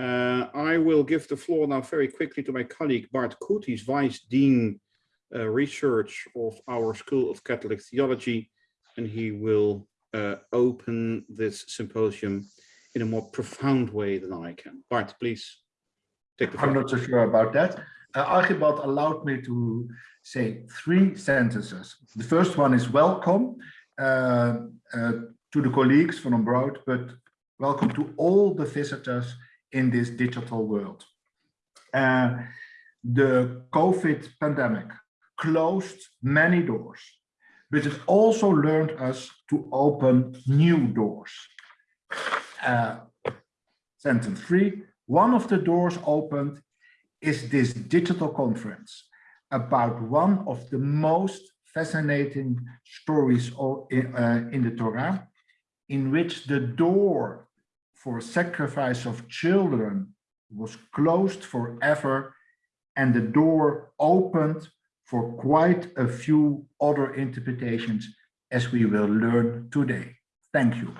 Uh, I will give the floor now very quickly to my colleague Bart Koet. He's Vice Dean uh, Research of our School of Catholic Theology, and he will uh, open this symposium in a more profound way than I can. Bart, please take the floor. I'm not so sure about that. Uh, Archibald allowed me to say three sentences. The first one is welcome uh, uh, to the colleagues from abroad, but welcome to all the visitors in this digital world. Uh, the COVID pandemic closed many doors, but it also learned us to open new doors. Uh, sentence three, one of the doors opened is this digital conference about one of the most fascinating stories uh, in the Torah, in which the door for sacrifice of children was closed forever and the door opened for quite a few other interpretations as we will learn today. Thank you.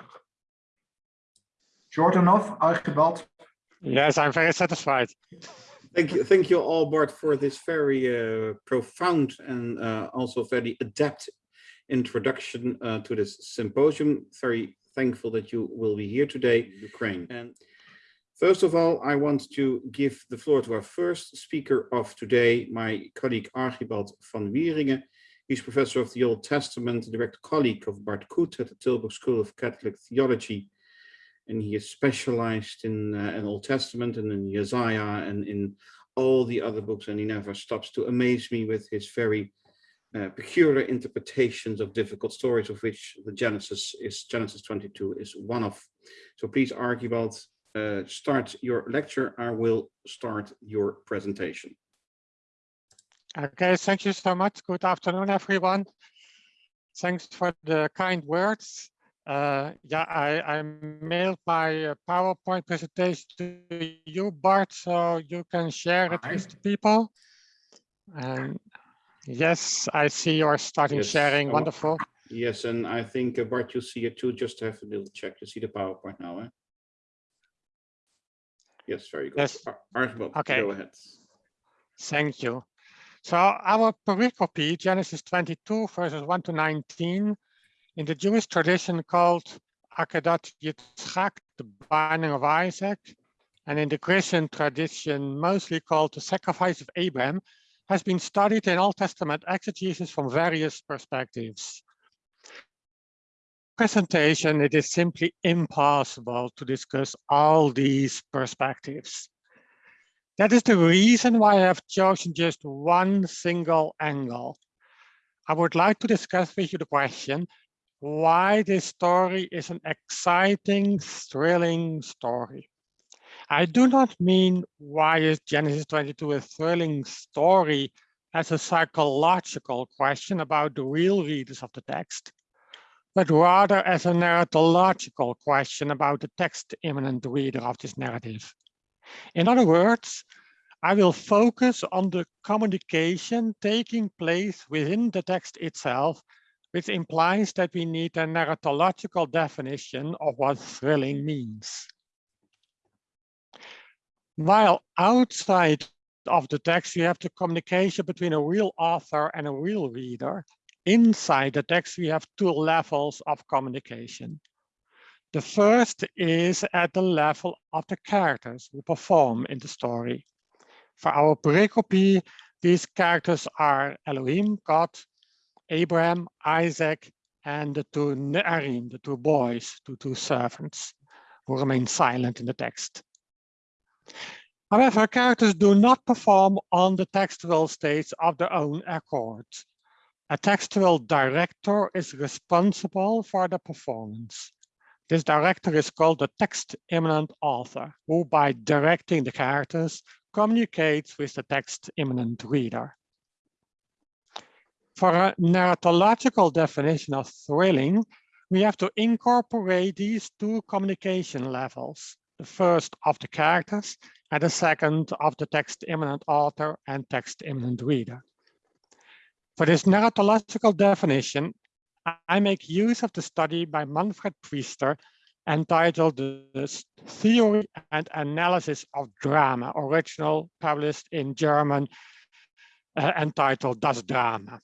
Short enough, Archibald? Yes, I'm very satisfied. Thank you, thank you all, Bart, for this very uh, profound and uh, also very adept introduction uh, to this symposium. Very thankful that you will be here today, Ukraine. And first of all, I want to give the floor to our first speaker of today, my colleague Archibald van Wieringen. He's professor of the Old Testament, direct colleague of Bart Koet at the Tilburg School of Catholic Theology and he is specialized in, uh, in Old Testament and in Isaiah and in all the other books and he never stops to amaze me with his very uh, peculiar interpretations of difficult stories of which the Genesis is Genesis 22 is one of. So please Archibald, uh, start your lecture. I will start your presentation. Okay, thank you so much. Good afternoon, everyone. Thanks for the kind words. Uh, yeah, I, I mailed my uh, PowerPoint presentation to you, Bart, so you can share it with the people. And yes, I see you're starting Yes. sharing. Oh, Wonderful. Yes, and I think uh, Bart, you see it too. Just have a little check to see the PowerPoint now. Eh? Yes, very good. Yes. Ar- Archibald, Okay. go ahead. Thank you. So our pericope, Genesis 22, verses 1 to 19, in the Jewish tradition called Akedat Yitzchak, the binding of Isaac, and in the Christian tradition mostly called the sacrifice of Abraham, has been studied in Old Testament exegesis from various perspectives. Presentation, it is simply impossible to discuss all these perspectives. That is the reason why I have chosen just one single angle. I would like to discuss with you the question, why this story is an exciting, thrilling story. I do not mean why is Genesis 22 a thrilling story as a psychological question about the real readers of the text, but rather as a narratological question about the text immanent reader of this narrative. In other words, I will focus on the communication taking place within the text itself, which implies that we need a narratological definition of what thrilling means. While outside of the text, we have the communication between a real author and a real reader. Inside the text, we have two levels of communication. The first is at the level of the characters who perform in the story. For our pericope, these characters are Elohim, God, Abraham, Isaac, and the two Ne'arim, the two boys, the two servants, who remain silent in the text. However, characters do not perform on the textual stage of their own accord. A textual director is responsible for the performance. This director is called the text immanent author, who by directing the characters communicates with the text immanent reader. For a narratological definition of thrilling, we have to incorporate these two communication levels, the first of the characters and the second of the text immanent author and text immanent reader. For this narratological definition, I make use of the study by Manfred Pfister entitled The Theory and Analysis of Drama, original published in German, uh, entitled Das Drama.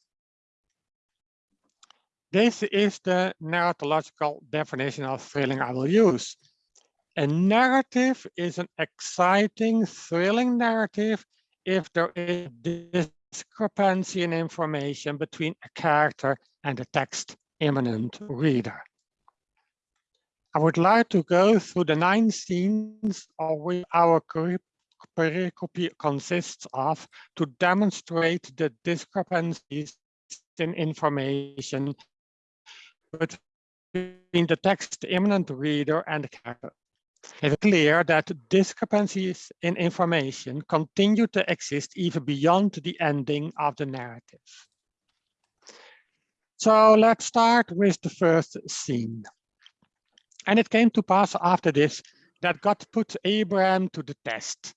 This is the narratological definition of thrilling I will use. A narrative is an exciting, thrilling narrative if there is discrepancy in information between a character and a text immanent reader. I would like to go through the nine scenes of which our pericope consists of to demonstrate the discrepancies in information between the text immanent reader and the character. It's clear that discrepancies in information continue to exist even beyond the ending of the narrative. So let's start with the first scene. And it came to pass after this that God put Abraham to the test.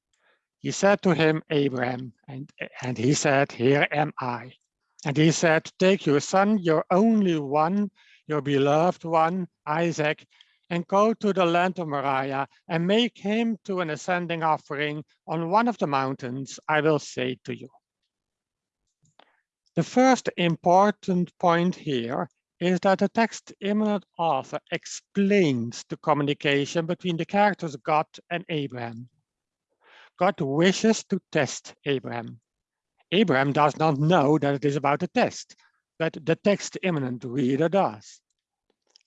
He said to him, Abraham, and, and he said, here am I. And he said, take your son, your only one, your beloved one, Isaac, and go to the land of Moriah and make him to an ascending offering on one of the mountains I will say to you. The first important point here is that the text immanent author explains the communication between the characters God and Abraham. God wishes to test Abraham. Abraham does not know that it is about a test, but the text immanent reader does.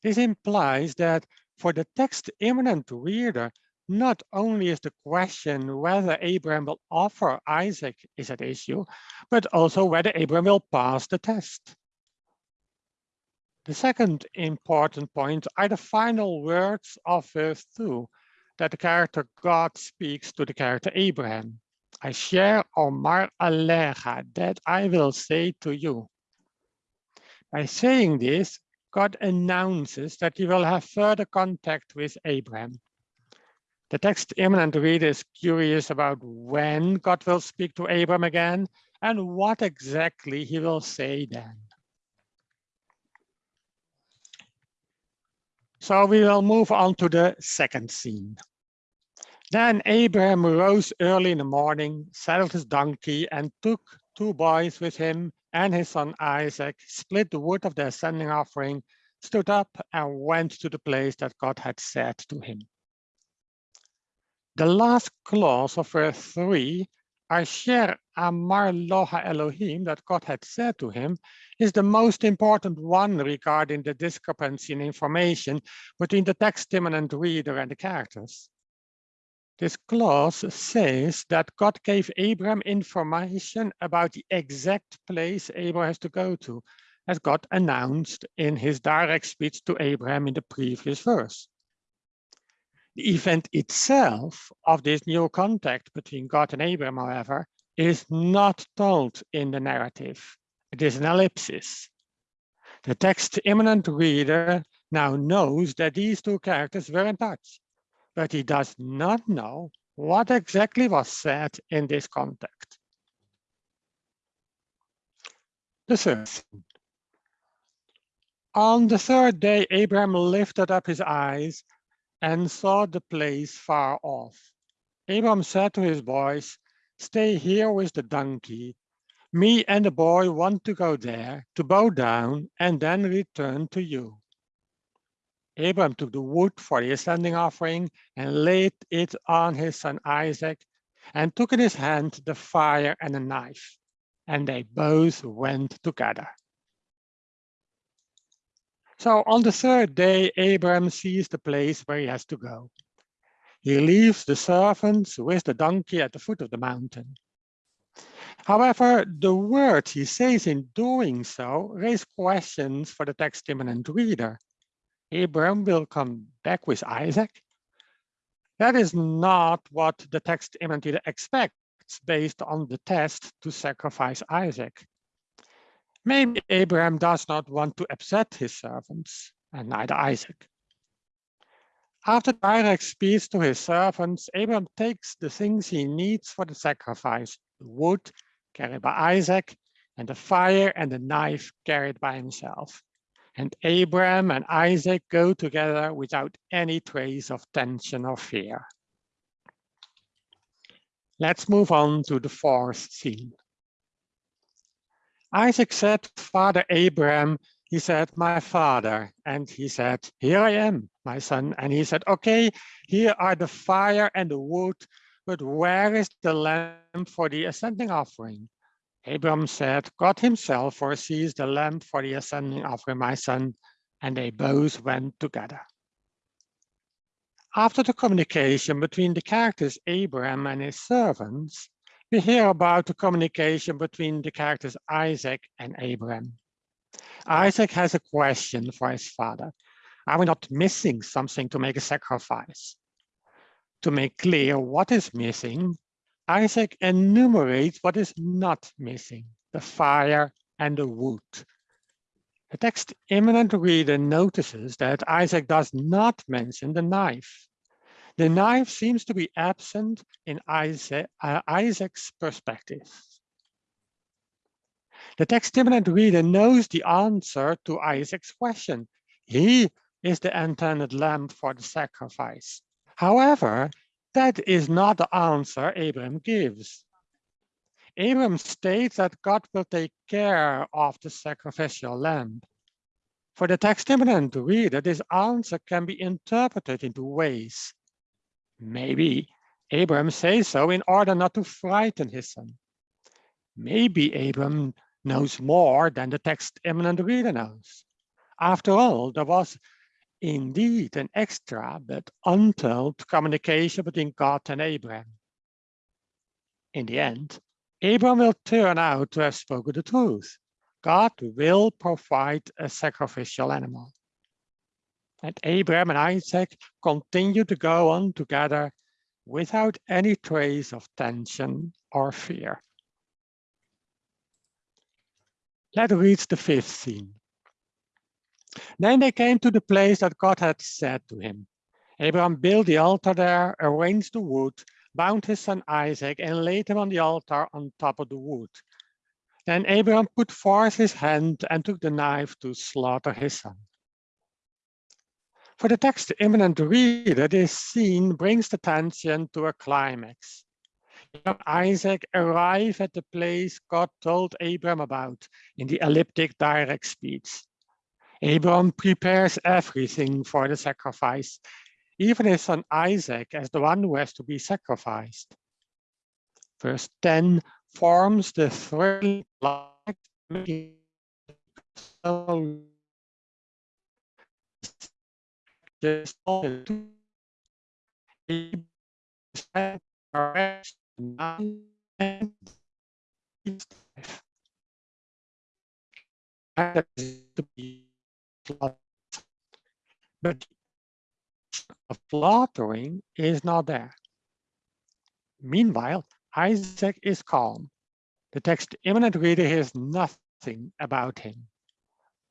This implies that for the text immanent reader, not only is the question whether Abraham will offer Isaac is at issue, but also whether Abraham will pass the test. The second important point are the final words of verse 2, that the character God speaks to the character Abraham. Asher Omar Alecha, that I will say to you. By saying this, God announces that he will have further contact with Abraham. The text immanent reader is curious about when God will speak to Abraham again and what exactly he will say then. So we will move on to the second scene. Then Abraham rose early in the morning, saddled his donkey, and took two boys with him and his son Isaac, split the wood of the ascending offering, stood up, and went to the place that God had said to him. The last clause of verse 3 Asher Amar Loha Elohim, that God had said to him, is the most important one regarding the discrepancy in information between the text immanent reader and the characters. This clause says that God gave Abraham information about the exact place Abraham has to go to, as God announced in his direct speech to Abraham in the previous verse. The event itself of this new contact between God and Abraham, however, is not told in the narrative. It is an ellipsis. The text immanent reader now knows that these two characters were in touch, but he does not know what exactly was said in this contact. The third. On the third day, Abraham lifted up his eyes and saw the place far off. Abram said to his boys, stay here with the donkey. Me and the boy want to go there to bow down and then return to you. Abram took the wood for the ascending offering and laid it on his son Isaac and took in his hand the fire and a knife, and they both went together. So on the third day, Abraham sees the place where he has to go. He leaves the servants with the donkey at the foot of the mountain. However, the words he says in doing so raise questions for the text immanent reader. Abraham will come back with Isaac. That is not what the text reader expects based on the test to sacrifice Isaac. Maybe Abraham does not want to upset his servants, and neither Isaac. After direct speaks to his servants, Abraham takes the things he needs for the sacrifice, the wood carried by Isaac, and the fire and the knife carried by himself. And Abraham and Isaac go together without any trace of tension or fear. Let's move on to the fourth scene. Isaac said, Father Abraham, he said, my father. And he said, here I am, my son. And he said, okay, here are the fire and the wood, but where is the lamb for the ascending offering? Abram said, God himself foresees the lamb for the ascending offering, my son. And they both went together. After the communication between the characters Abraham and his servants, we hear about the communication between the characters Isaac and Abraham. Isaac has a question for his father. Are we not missing something to make a sacrifice? To make clear what is missing, Isaac enumerates what is not missing, the fire and the wood. The text immanent reader notices that Isaac does not mention the knife. The knife seems to be absent in uh, Isaac's perspective. The text immanent reader knows the answer to Isaac's question. He is the intended lamb for the sacrifice. However, that is not the answer Abram gives. Abram states that God will take care of the sacrificial lamb. For the text immanent reader, this answer can be interpreted in two ways. Maybe Abram says so in order not to frighten his son. Maybe Abram knows more than the text immanent reader knows. After all, there was indeed an extra but untold communication between God and Abraham. In the end, Abraham will turn out to have spoken the truth. God will provide a sacrificial animal. And Abraham and Isaac continue to go on together without any trace of tension or fear. Let's read the fifth scene. Then they came to the place that God had said to him. Abraham built the altar there, arranged the wood, bound his son Isaac, and laid him on the altar on top of the wood. Then Abraham put forth his hand and took the knife to slaughter his son. For the text immanent reader, this scene brings the tension to a climax. Isaac arrived at the place God told Abraham about in the elliptic direct speech. Abraham prepares everything for the sacrifice, even his son Isaac as the one who has to be sacrificed. Verse 10 forms the thrilling but a fluttering is not there. Meanwhile, Isaac is calm. The text immanent reader hears nothing about him.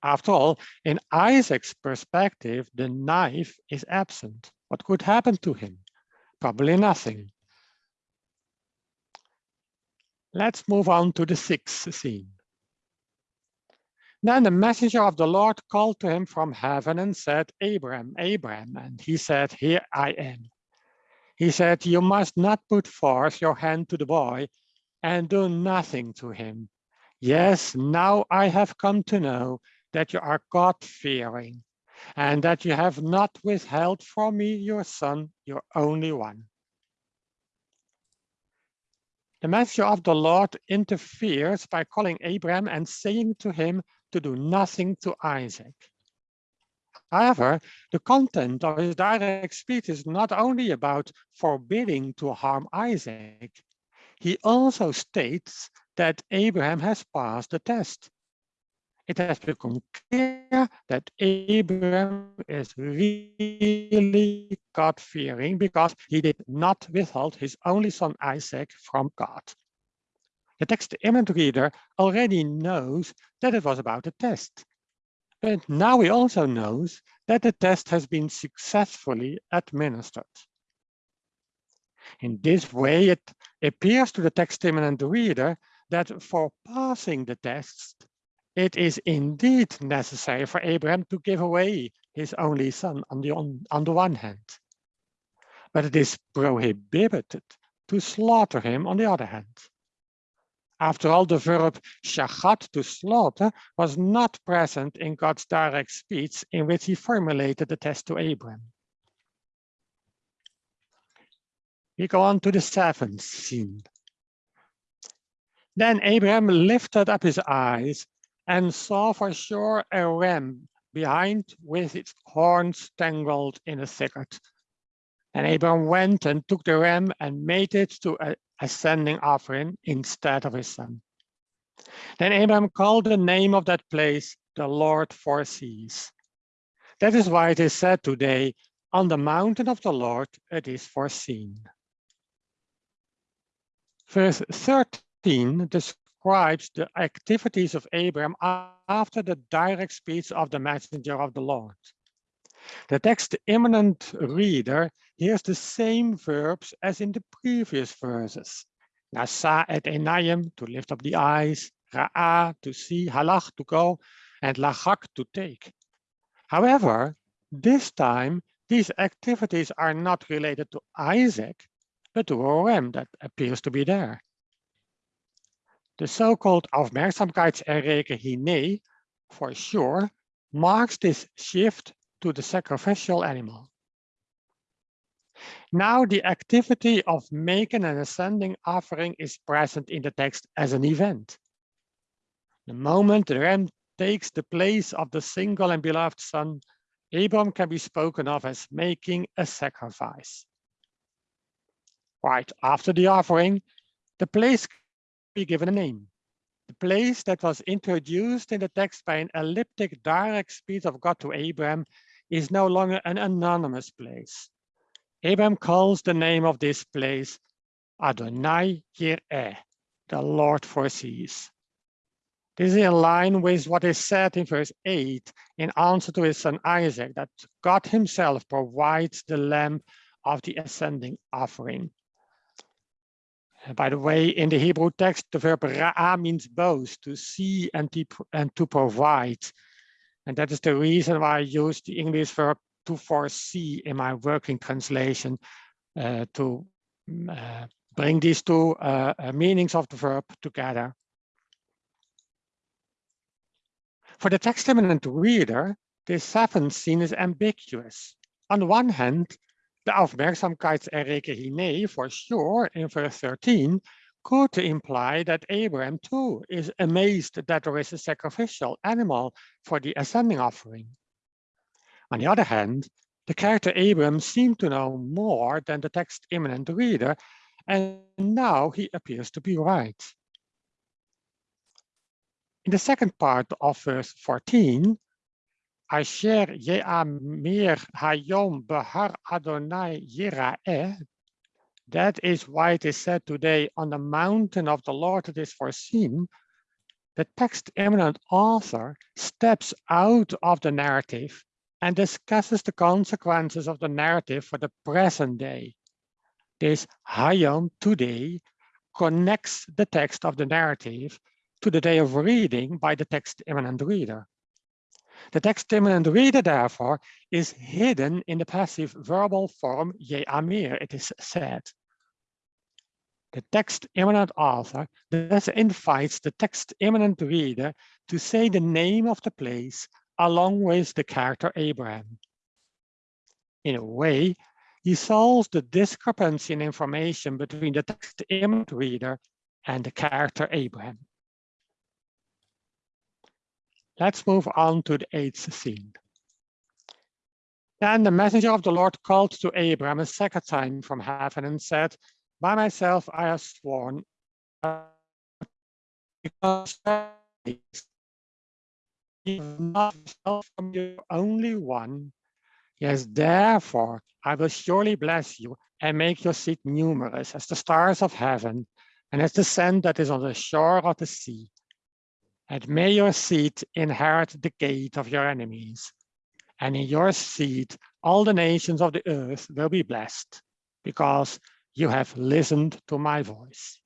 After all, in Isaac's perspective, the knife is absent. What could happen to him? Probably nothing. Let's move on to the sixth scene. Then the messenger of the Lord called to him from heaven and said, Abraham, Abraham. And he said, Here I am. He said, You must not put forth your hand to the boy and do nothing to him. Yes, now I have come to know that you are God-fearing and that you have not withheld from me your son, your only one. The messenger of the Lord interferes by calling Abraham and saying to him, to do nothing to Isaac. However, the content of his direct speech is not only about forbidding to harm Isaac, he also states that Abraham has passed the test. It has become clear that Abraham is really God-fearing because he did not withhold his only son Isaac from God. The text immanent reader already knows that it was about a test. But now he also knows that the test has been successfully administered. In this way, it appears to the text immanent reader that for passing the test, it is indeed necessary for Abraham to give away his only son on the, on, on the one hand. But it is prohibited to slaughter him on the other hand. After all, the verb shachat, to slaughter, was not present in God's direct speech in which he formulated the test to Abraham. We go on to the seventh scene. Then Abraham lifted up his eyes and saw for sure a ram behind with its horns tangled in a thicket. And Abraham went and took the ram and made it to a ascending offering instead of his son. Then Abraham called the name of that place, the Lord foresees. That is why it is said today, on the mountain of the Lord, it is foreseen. Verse 13 describes the activities of Abraham after the direct speech of the messenger of the Lord. The text immanent reader hears the same verbs as in the previous verses. Nasa et enayim, to lift up the eyes, ra'a, to see, halach, to go, and lachak, to take. However, this time, these activities are not related to Isaac, but to a ram that appears to be there. The so-called Aufmerksamkeitserreger hine, for sure, marks this shift to the sacrificial animal. Now the activity of making an ascending offering is present in the text as an event. The moment the ram takes the place of the single and beloved son, Abram can be spoken of as making a sacrifice. Right after the offering, the place can be given a name. The place that was introduced in the text by an elliptic direct speech of God to Abraham is no longer an anonymous place. Abraham calls the name of this place Adonai Yireh, the Lord foresees. This is in line with what is said in verse 8 in answer to his son Isaac, that God himself provides the lamb of the ascending offering. By the way, in the Hebrew text, the verb ra'a means both, to see and and to provide. And that is the reason why I use the English verb to foresee in my working translation uh, to mm, uh, bring these two uh, uh, meanings of the verb together. For the text immanent reader, this seventh scene is ambiguous. On the one hand, the Aufmerksamkeitserreger hine, for sure, in verse 13, could imply that Abraham too is amazed that there is a sacrificial animal for the ascending offering. On the other hand, the character Abraham seemed to know more than the text immanent reader, and now he appears to be right. In the second part of verse 14, Asher Ye'amir Hayom Behar Adonai Yira'eh, that is why it is said today, on the mountain of the Lord it is foreseen. The text immanent author steps out of the narrative and discusses the consequences of the narrative for the present day. This Hayom today connects the text of the narrative to the day of reading by the text immanent reader. The text immanent reader, therefore, is hidden in the passive verbal form Ye'amir, it is said the text immanent author thus invites the text immanent reader to say the name of the place along with the character Abraham. In a way, he solves the discrepancy in information between the text immanent reader and the character Abraham. Let's move on to the eighth scene. Then the messenger of the Lord called to Abraham a second time from heaven and said, by myself, I have sworn because not from you only one. Yes, therefore, I will surely bless you and make your seed numerous as the stars of heaven and as the sand that is on the shore of the sea. And may your seed inherit the gate of your enemies. And in your seed, all the nations of the earth will be blessed, because you have listened to my voice.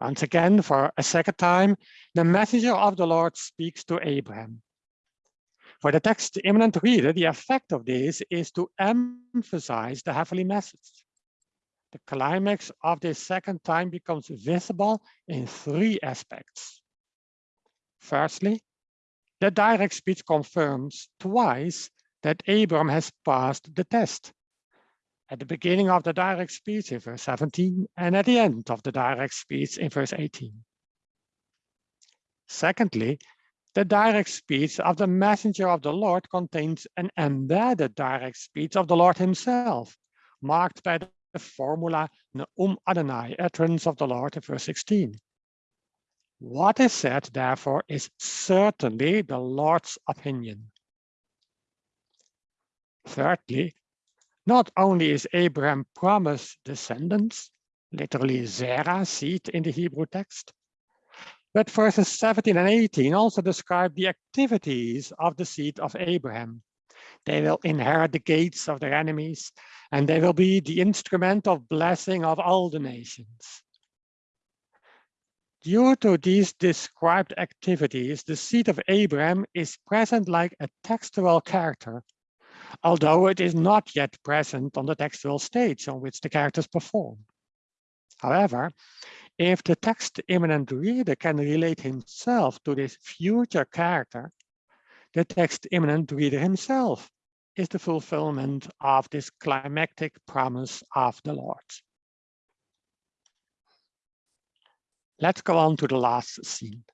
Once again, for a second time, the messenger of the Lord speaks to Abraham. For the text immanent reader, the effect of this is to emphasize the heavenly message. The climax of this second time becomes visible in three aspects. Firstly, the direct speech confirms twice that Abram has passed the test. At the beginning of the direct speech in verse 17 and at the end of the direct speech in verse 18. Secondly, the direct speech of the messenger of the Lord contains an embedded direct speech of the Lord himself, marked by the formula Neum Adonai, utterance of the Lord in verse 16. What is said, therefore, is certainly the Lord's opinion. Thirdly, not only is Abraham promised descendants, literally Zerah, seed in the Hebrew text, but verses 17 and 18 also describe the activities of the seed of Abraham. They will inherit the gates of their enemies, and they will be the instrument of blessing of all the nations. Due to these described activities, the seed of Abraham is present like a textual character, although it is not yet present on the textual stage on which the characters perform. However, if the text immanent reader can relate himself to this future character, the text immanent reader himself is the fulfillment of this climactic promise of the Lord. Let's go on to the last scene.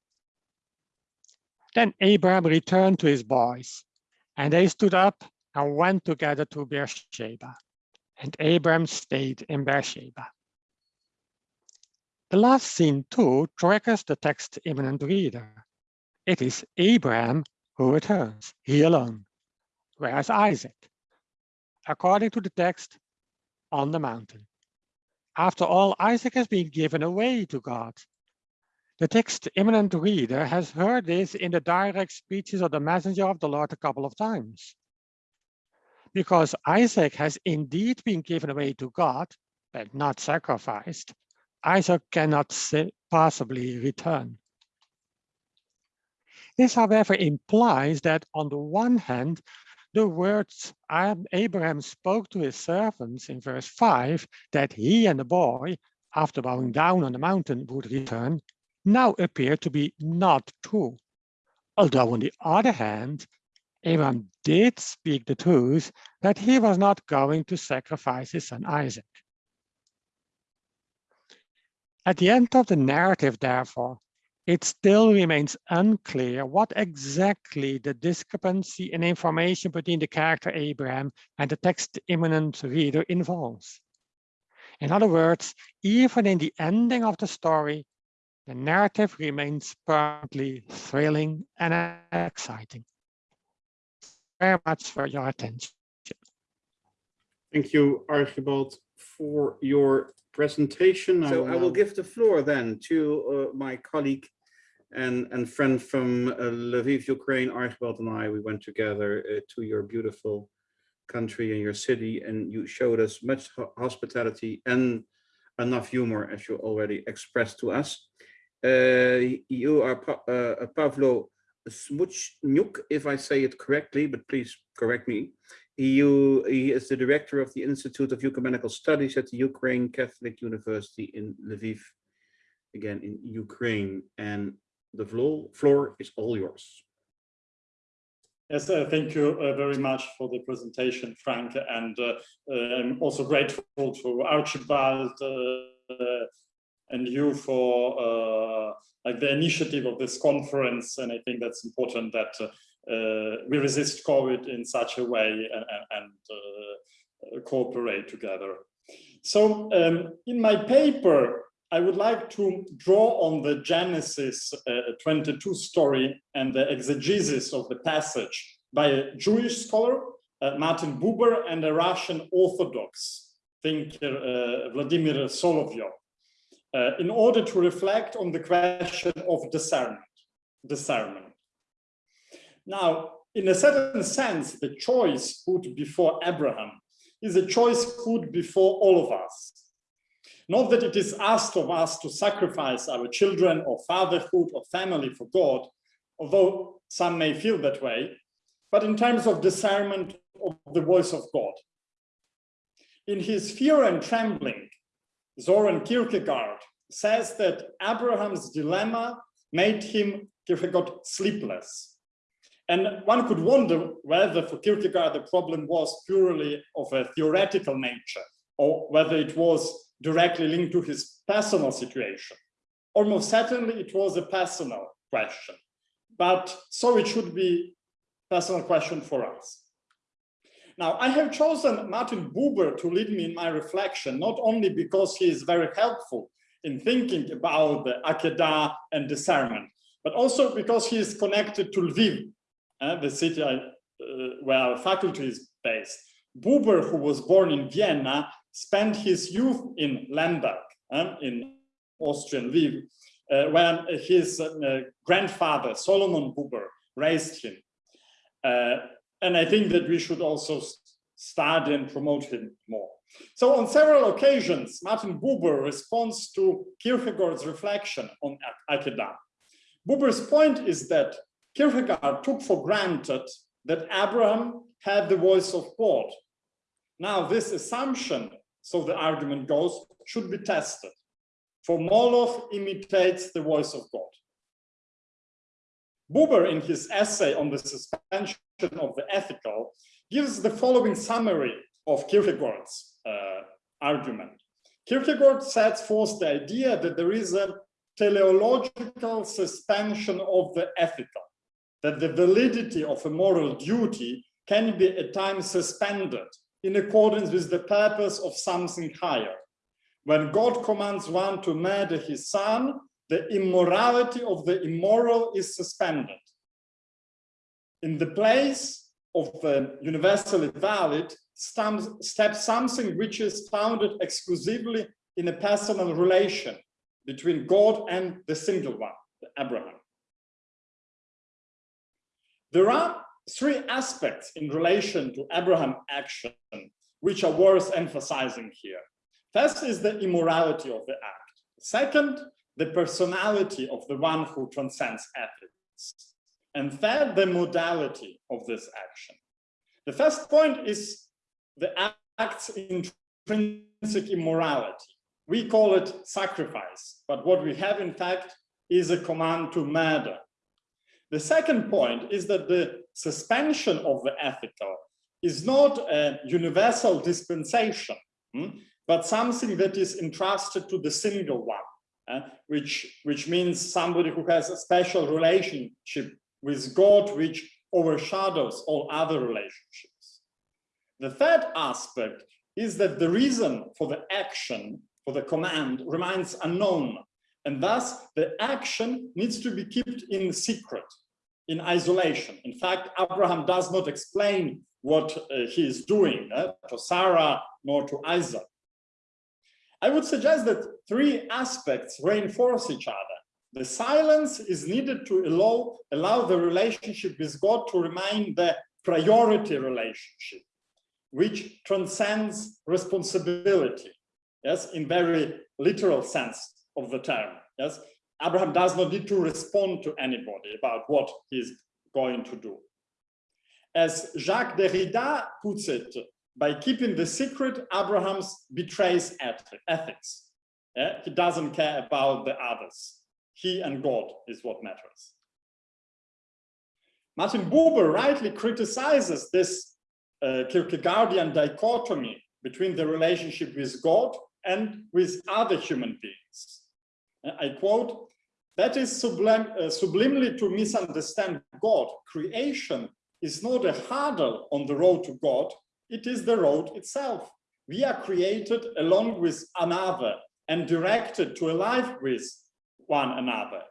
Then Abraham returned to his boys, and they stood up and went together to Beersheba. And Abram stayed in Beersheba. The last scene too triggers the text-immanent reader. It is Abraham who returns, he alone. Whereas Isaac? According to the text, on the mountain. After all, Isaac has been given away to God. The text immanent reader has heard this in the direct speeches of the messenger of the Lord a couple of times. Because Isaac has indeed been given away to God, but not sacrificed, Isaac cannot possibly return. This, however, implies that on the one hand, the words Abraham spoke to his servants in verse 5 that he and the boy, after bowing down on the mountain, would return, now appear to be not true. Although on the other hand, Abraham did speak the truth that he was not going to sacrifice his son Isaac. At the end of the narrative, therefore, it still remains unclear what exactly the discrepancy in information between the character Abraham and the text immanent reader involves. In other words, even in the ending of the story, the narrative remains permanently thrilling and exciting. Very much for your attention. Thank you, Archibald, for your presentation. So I will give the floor then to uh, my colleague and, and friend from uh, Lviv, Ukraine, Archibald and I, we went together uh, to your beautiful country and your city and you showed us much hospitality and enough humor as you already expressed to us. Uh, you are pa uh, Pavlo Smytsnyuk, if I say it correctly, but please correct me. He, he is the director of the Institute of Ecumenical Studies at the Ukraine Catholic University in Lviv, again in Ukraine. And the floor, floor is all yours. Yes, uh, thank you uh, very much for the presentation, Frank, and uh, uh I'm also grateful to Archibald uh, and you for uh, like the initiative of this conference, and I think that's important that uh, we resist COVID in such a way and, and uh, cooperate together. So um, in my paper, I would like to draw on the Genesis uh, 22 story and the exegesis of the passage by a Jewish scholar, uh, Martin Buber, and a Russian Orthodox thinker, uh, Vladimir Solovyov, uh, in order to reflect on the question of discernment. discernment. Now, in a certain sense, the choice put before Abraham is a choice put before all of us. Not that it is asked of us to sacrifice our children or fatherhood or family for God, although some may feel that way, but in terms of discernment of the voice of God. In his Fear and Trembling, Soren Kierkegaard says that Abraham's dilemma made him, Kierkegaard, sleepless. And one could wonder whether for Kierkegaard the problem was purely of a theoretical nature or whether it was directly linked to his personal situation. Almost certainly it was a personal question, but so it should be personal question for us. Now, I have chosen Martin Buber to lead me in my reflection, not only because he is very helpful in thinking about the Akedah and discernment, but also because he is connected to Lviv, uh, the city I, uh, where our faculty is based. Buber, who was born in Vienna, spent his youth in Lemberg, uh, in Austrian Lviv, uh, where his grandfather, Solomon Buber, raised him. And I think that we should also study and promote him more. So on several occasions, Martin Buber responds to Kierkegaard's reflection on Akedah. Buber's point is that Kierkegaard took for granted that Abraham had the voice of God. Now this assumption, so the argument goes, should be tested. For Moloch imitates the voice of God. Buber, in his essay on the suspension of the ethical, gives the following summary of Kierkegaard's uh, argument. Kierkegaard sets forth the idea that there is a teleological suspension of the ethical, that the validity of a moral duty can be at times suspended in accordance with the purpose of something higher. When God commands one to murder his son, the immorality of the immoral is suspended. In the place of the universally valid steps something which is founded exclusively in a personal relation between God and the single one, Abraham. There are three aspects in relation to Abraham action which are worth emphasizing here. First is the immorality of the act. Second, the personality of the one who transcends ethics. And third, the modality of this action. The first point is the act's intrinsic immorality. We call it sacrifice, but what we have in fact is a command to murder. The second point is that the suspension of the ethical is not a universal dispensation, hmm, but something that is entrusted to the single one uh, which, which means somebody who has a special relationship with God, which overshadows all other relationships. The third aspect is that the reason for the action, for the command, remains unknown. And thus, the action needs to be kept in secret, in isolation. In fact, Abraham does not explain what uh, he is doing uh, to Sarah nor to Isaac. I would suggest that three aspects reinforce each other. The silence is needed to allow, allow the relationship with God to remain the priority relationship, which transcends responsibility, yes, in very literal sense of the term, yes. Abraham does not need to respond to anybody about what he's going to do. As Jacques Derrida puts it, by keeping the secret, Abraham betrays ethics. Yeah? He doesn't care about the others. He and God is what matters. Martin Buber rightly criticizes this uh, Kierkegaardian dichotomy between the relationship with God and with other human beings. I quote, that is sublim uh, sublimely to misunderstand God. Creation is not a hurdle on the road to God, it is the road itself. We are created along with another and directed to a life with one another.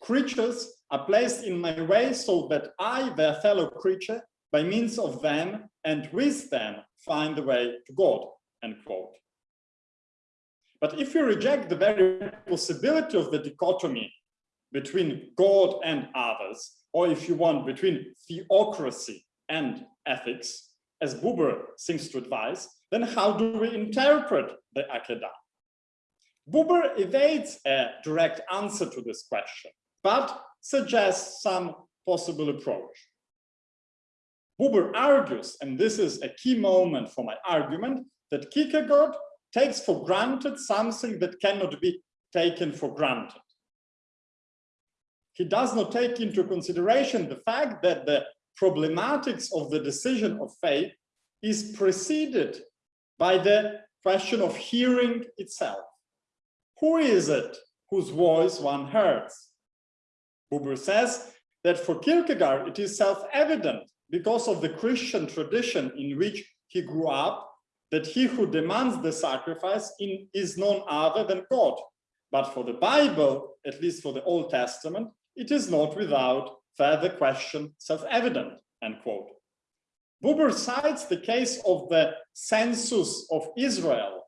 Creatures are placed in my way so that I, their fellow creature, by means of them and with them, find the way to God, end quote. But if you reject the very possibility of the dichotomy between God and others, or if you want, between theocracy and ethics, as Buber seems to advise, then how do we interpret the Akedah? Buber evades a direct answer to this question, but suggests some possible approach. Buber argues, and this is a key moment for my argument, that Kierkegaard takes for granted something that cannot be taken for granted. He does not take into consideration the fact that the problematics of the decision of faith is preceded by the question of hearing itself. Who is it whose voice one hears? Buber says that for Kierkegaard it is self-evident because of the Christian tradition in which he grew up that he who demands the sacrifice in, is none other than God. But for the Bible, at least for the Old Testament, it is not without further question self-evident, end quote. Buber cites the case of the census of Israel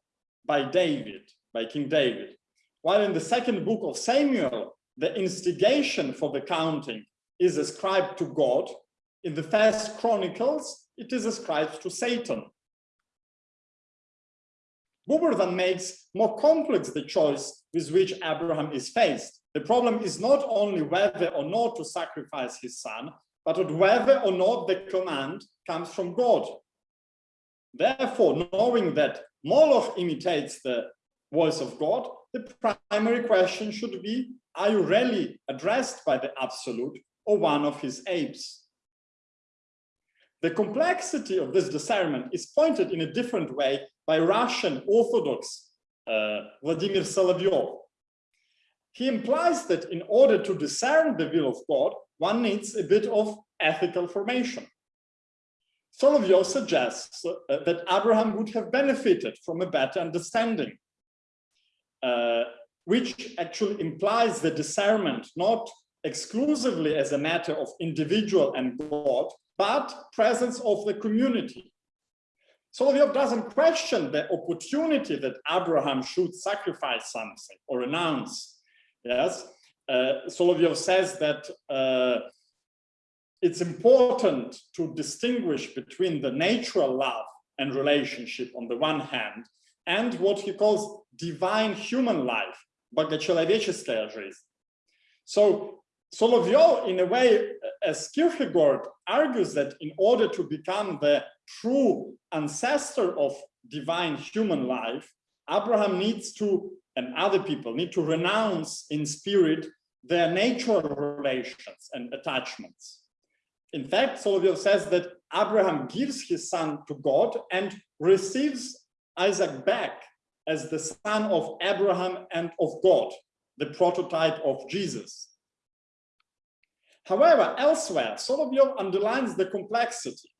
by David, by King David, while in the second book of Samuel, the instigation for the counting is ascribed to God, in the first Chronicles, it is ascribed to Satan. Buber then makes more complex the choice with which Abraham is faced. The problem is not only whether or not to sacrifice his son, but whether or not the command comes from God. Therefore, knowing that Moloch imitates the voice of God, the primary question should be, are you really addressed by the absolute or one of his apes? The complexity of this discernment is pointed in a different way by Russian Orthodox uh, Vladimir Solovyov. He implies that in order to discern the will of God, one needs a bit of ethical formation. Solovyov suggests uh, that Abraham would have benefited from a better understanding, uh, which actually implies the discernment not exclusively as a matter of individual and God, but presence of the community. Solovyov doesn't question the opportunity that Abraham should sacrifice something or renounce. Yes, uh, Solovyov says that uh, it's important to distinguish between the natural love and relationship on the one hand and what he calls divine human life, богочеловеческая жизнь. So Solovyov, in a way, as Kierkegaard argues that in order to become the true ancestor of divine human life, Abraham needs to, and other people need to renounce in spirit their natural relations and attachments. In fact, Solovyov says that Abraham gives his son to God and receives Isaac back as the son of Abraham and of God, the prototype of Jesus. However, elsewhere, Solovyov underlines the complexity.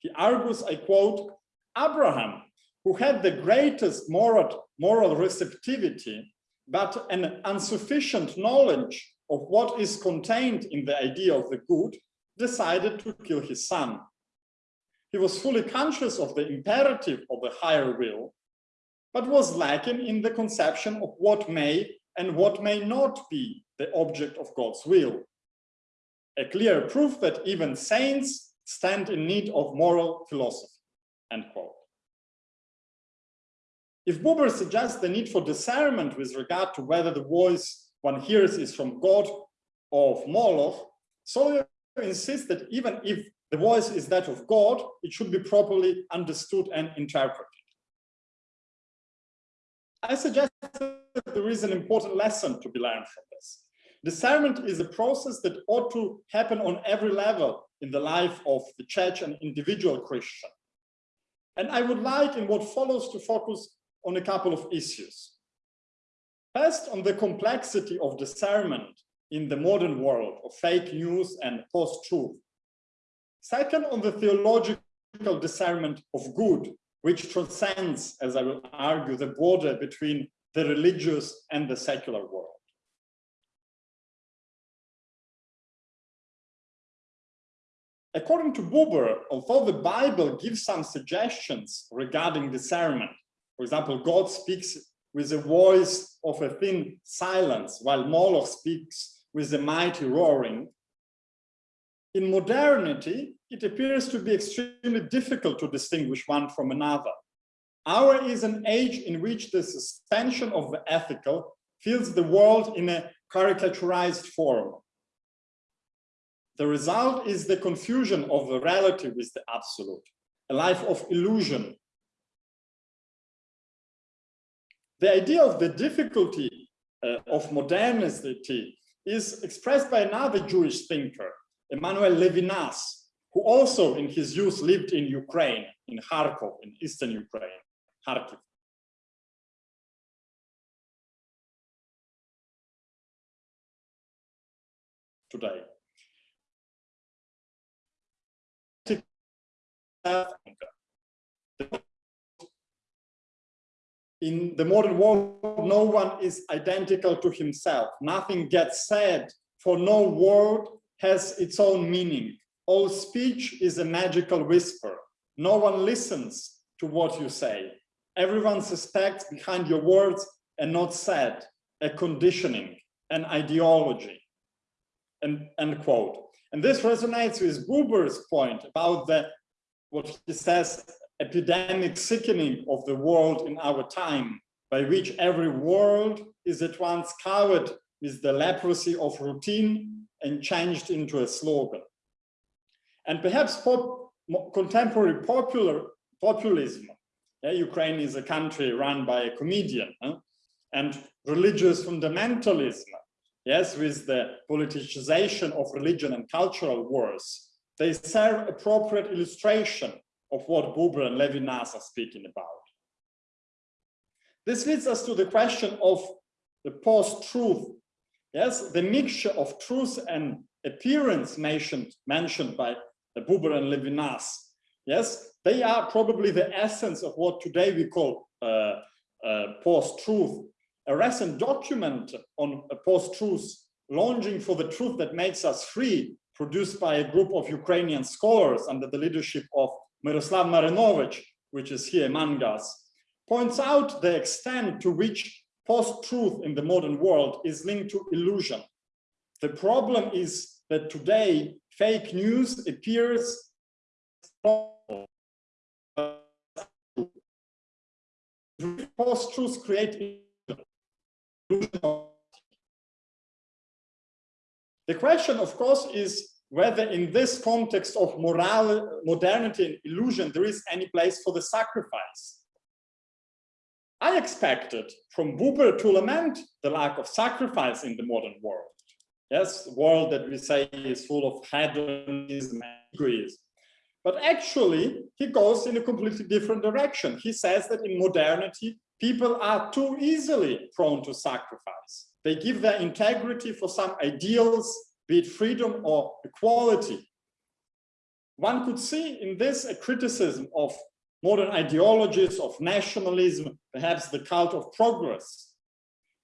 He argues, I quote, Abraham, who had the greatest moral, moral receptivity, but an insufficient knowledge of what is contained in the idea of the good, decided to kill his son. He was fully conscious of the imperative of the higher will, but was lacking in the conception of what may and what may not be the object of God's will a clear proof that even saints stand in need of moral philosophy, end quote. If Buber suggests the need for discernment with regard to whether the voice one hears is from God or of Moloch, Solovyov insists that even if the voice is that of God, it should be properly understood and interpreted. I suggest that there is an important lesson to be learned from this. Discernment is a process that ought to happen on every level in the life of the church and individual Christian. And I would like in what follows to focus on a couple of issues. First, on the complexity of discernment in the modern world of fake news and post-truth. Second, on the theological discernment of good, which transcends, as I will argue, the border between the religious and the secular world. According to Buber, although the Bible gives some suggestions regarding discernment, for example, God speaks with the voice of a thin silence, while Moloch speaks with a mighty roaring. In modernity, it appears to be extremely difficult to distinguish one from another. Our is an age in which the suspension of the ethical fills the world in a caricaturized form. The result is the confusion of the relative with the absolute, a life of illusion. The idea of the difficulty uh, of modernity is expressed by another Jewish thinker, Emmanuel Levinas, who also in his youth lived in Ukraine, in Kharkov, in eastern Ukraine, Kharkiv. Today. In the modern world, no one is identical to himself. Nothing gets said, for no word has its own meaning. All speech is a magical whisper. No one listens to what you say. Everyone suspects behind your words and not said, a conditioning, an ideology, and end quote. And this resonates with Buber's point about the what he says, epidemic sickening of the world in our time, by which every world is at once covered with the leprosy of routine and changed into a slogan. And perhaps pop, contemporary popular populism, yeah, Ukraine is a country run by a comedian, huh? and religious fundamentalism, yes, with the politicization of religion and cultural wars, they serve appropriate illustration of what Buber and Levinas are speaking about. This leads us to the question of the post-truth. Yes, the mixture of truth and appearance mentioned, mentioned by Buber and Levinas. Yes, they are probably the essence of what today we call uh, uh, post-truth. A recent document on post-truth, launching for the truth that makes us free, produced by a group of Ukrainian scholars under the leadership of Miroslav Marinovich, which is here among us, points out the extent to which post-truth in the modern world is linked to illusion. The problem is that today fake news appears post-truths create illusion. The question, of course, is whether in this context of moral, modernity and illusion, there is any place for the sacrifice. I expected from Buber to lament the lack of sacrifice in the modern world. Yes, the world that we say is full of hedonism and egoism. But actually, he goes in a completely different direction. He says that in modernity, people are too easily prone to sacrifice. They give their integrity for some ideals be it freedom or equality. One could see in this a criticism of modern ideologies of nationalism, perhaps the cult of progress.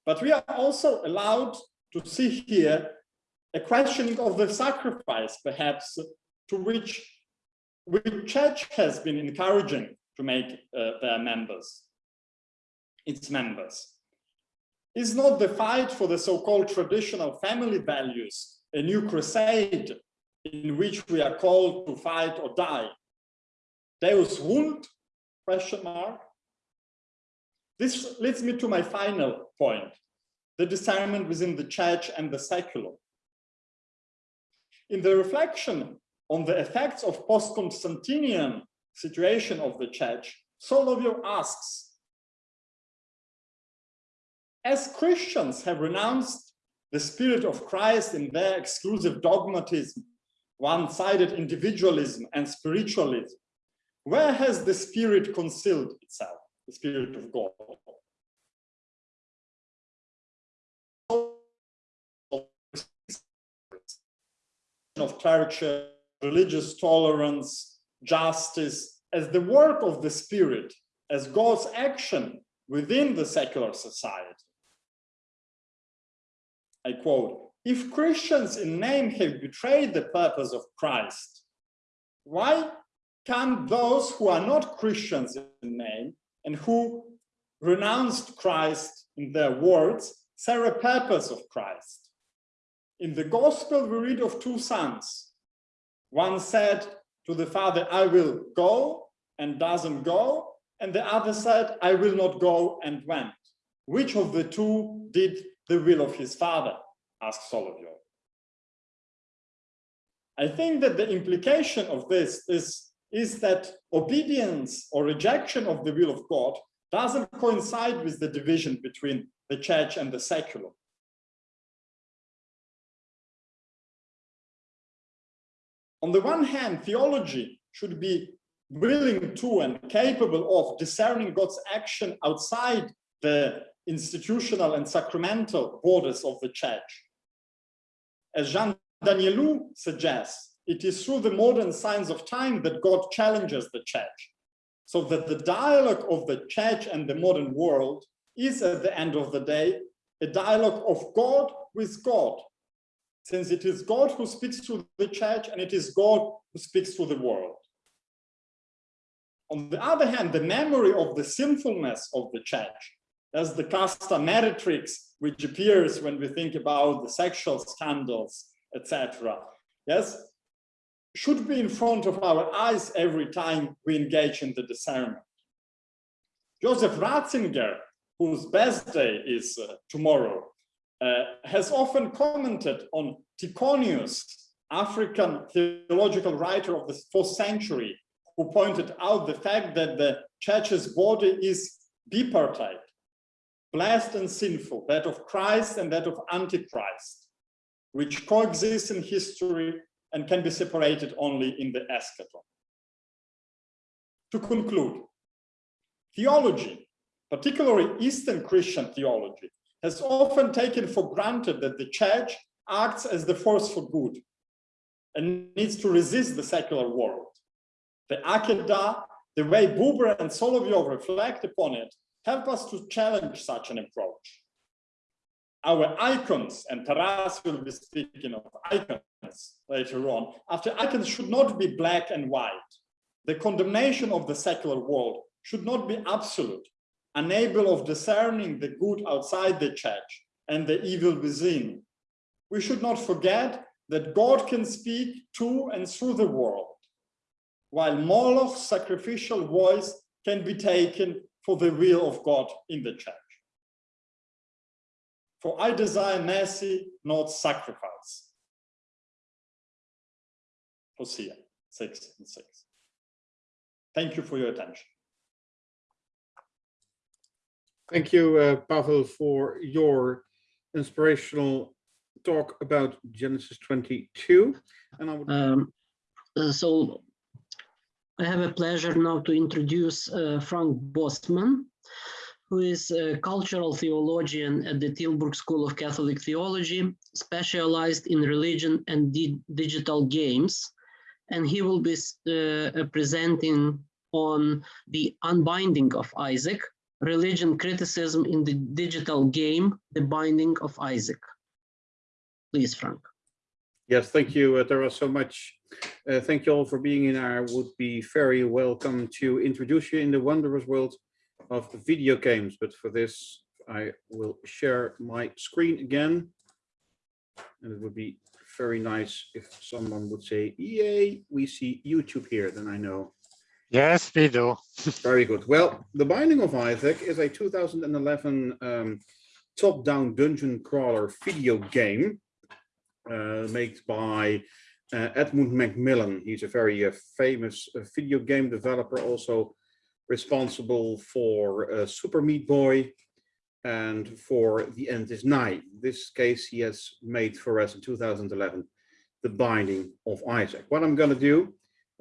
But we are also allowed to see here a questioning of the sacrifice, perhaps, to which, which church has been encouraging to make uh, their members, its members. Is not the fight for the so-called traditional family values a new crusade in which we are called to fight or die. Deus vult? Question mark. This leads me to my final point, the discernment within the church and the secular. In the reflection on the effects of post-Constantinian situation of the church, Solovyov asks, as Christians have renounced the spirit of Christ in their exclusive dogmatism, one-sided individualism and spiritualism. Where has the spirit concealed itself, the spirit of God? of culture, religious tolerance, justice, as the work of the spirit, as God's action within the secular society. I quote, if Christians in name have betrayed the purpose of Christ, why can those who are not Christians in name and who renounced Christ in their words serve a purpose of Christ? In the gospel, we read of two sons. One said to the father, I will go and doesn't go. and the other said, I will not go and went. Which of the two did the will of his father? asked Solovyov. I think that the implication of this is, is that obedience or rejection of the will of God doesn't coincide with the division between the church and the secular. On the one hand, theology should be willing to and capable of discerning God's action outside the institutional and sacramental borders of the church. As Jean Danielou suggests, it is through the modern signs of time that God challenges the church, so that the dialogue of the church and the modern world is at the end of the day a dialogue of God with God, since it is God who speaks to the church and it is God who speaks to the world. On the other hand, the memory of the sinfulness of the church, as the casta meretrix, which appears when we think about the sexual scandals, etc., yes, should be in front of our eyes every time we engage in the discernment. Joseph Ratzinger, whose birthday is uh, tomorrow, uh, has often commented on Tyconius, African theological writer of the fourth century, who pointed out the fact that the church's body is bipartite, blessed and sinful, that of Christ and that of Antichrist, which coexist in history and can be separated only in the eschaton. To conclude, theology, particularly Eastern Christian theology, has often taken for granted that the church acts as the force for good and needs to resist the secular world. The Akedah, the way Buber and Solovyov reflect upon it, help us to challenge such an approach. Our icons, and Taras will be speaking of icons later on, after icons should not be black and white. The condemnation of the secular world should not be absolute, unable of discerning the good outside the church and the evil within. We should not forget that God can speak to and through the world while Moloch's sacrificial voice can be taken for the will of God in the church. For I desire mercy, not sacrifice. Hosea 6 and 6. Thank you for your attention. Thank you, uh, Pavel, for your inspirational talk about Genesis 22. And I would Um, uh, so I have a pleasure now to introduce uh, Frank Bosman, who is a cultural theologian at the Tilburg School of Catholic Theology, specialized in religion and di digital games. And he will be uh, presenting on the unbinding of Isaac, religion criticism in the digital game, the binding of Isaac. Please, Frank. Yes, thank you, uh, Tara, so much. Uh, thank you all for being in. I would be very welcome to introduce you in the wondrous world of video games. But for this, I will share my screen again. And it would be very nice if someone would say, yay, we see YouTube here, then I know. Yes, we do. Very good. Well, The Binding of Isaac is a 2011 um, top-down dungeon crawler video game uh, made by Edmund McMillen. He's a very uh, famous uh, video game developer, also responsible for uh, Super Meat Boy and for The End is Nigh. This case he has made for us in 2011, The Binding of Isaac. What I'm going to do,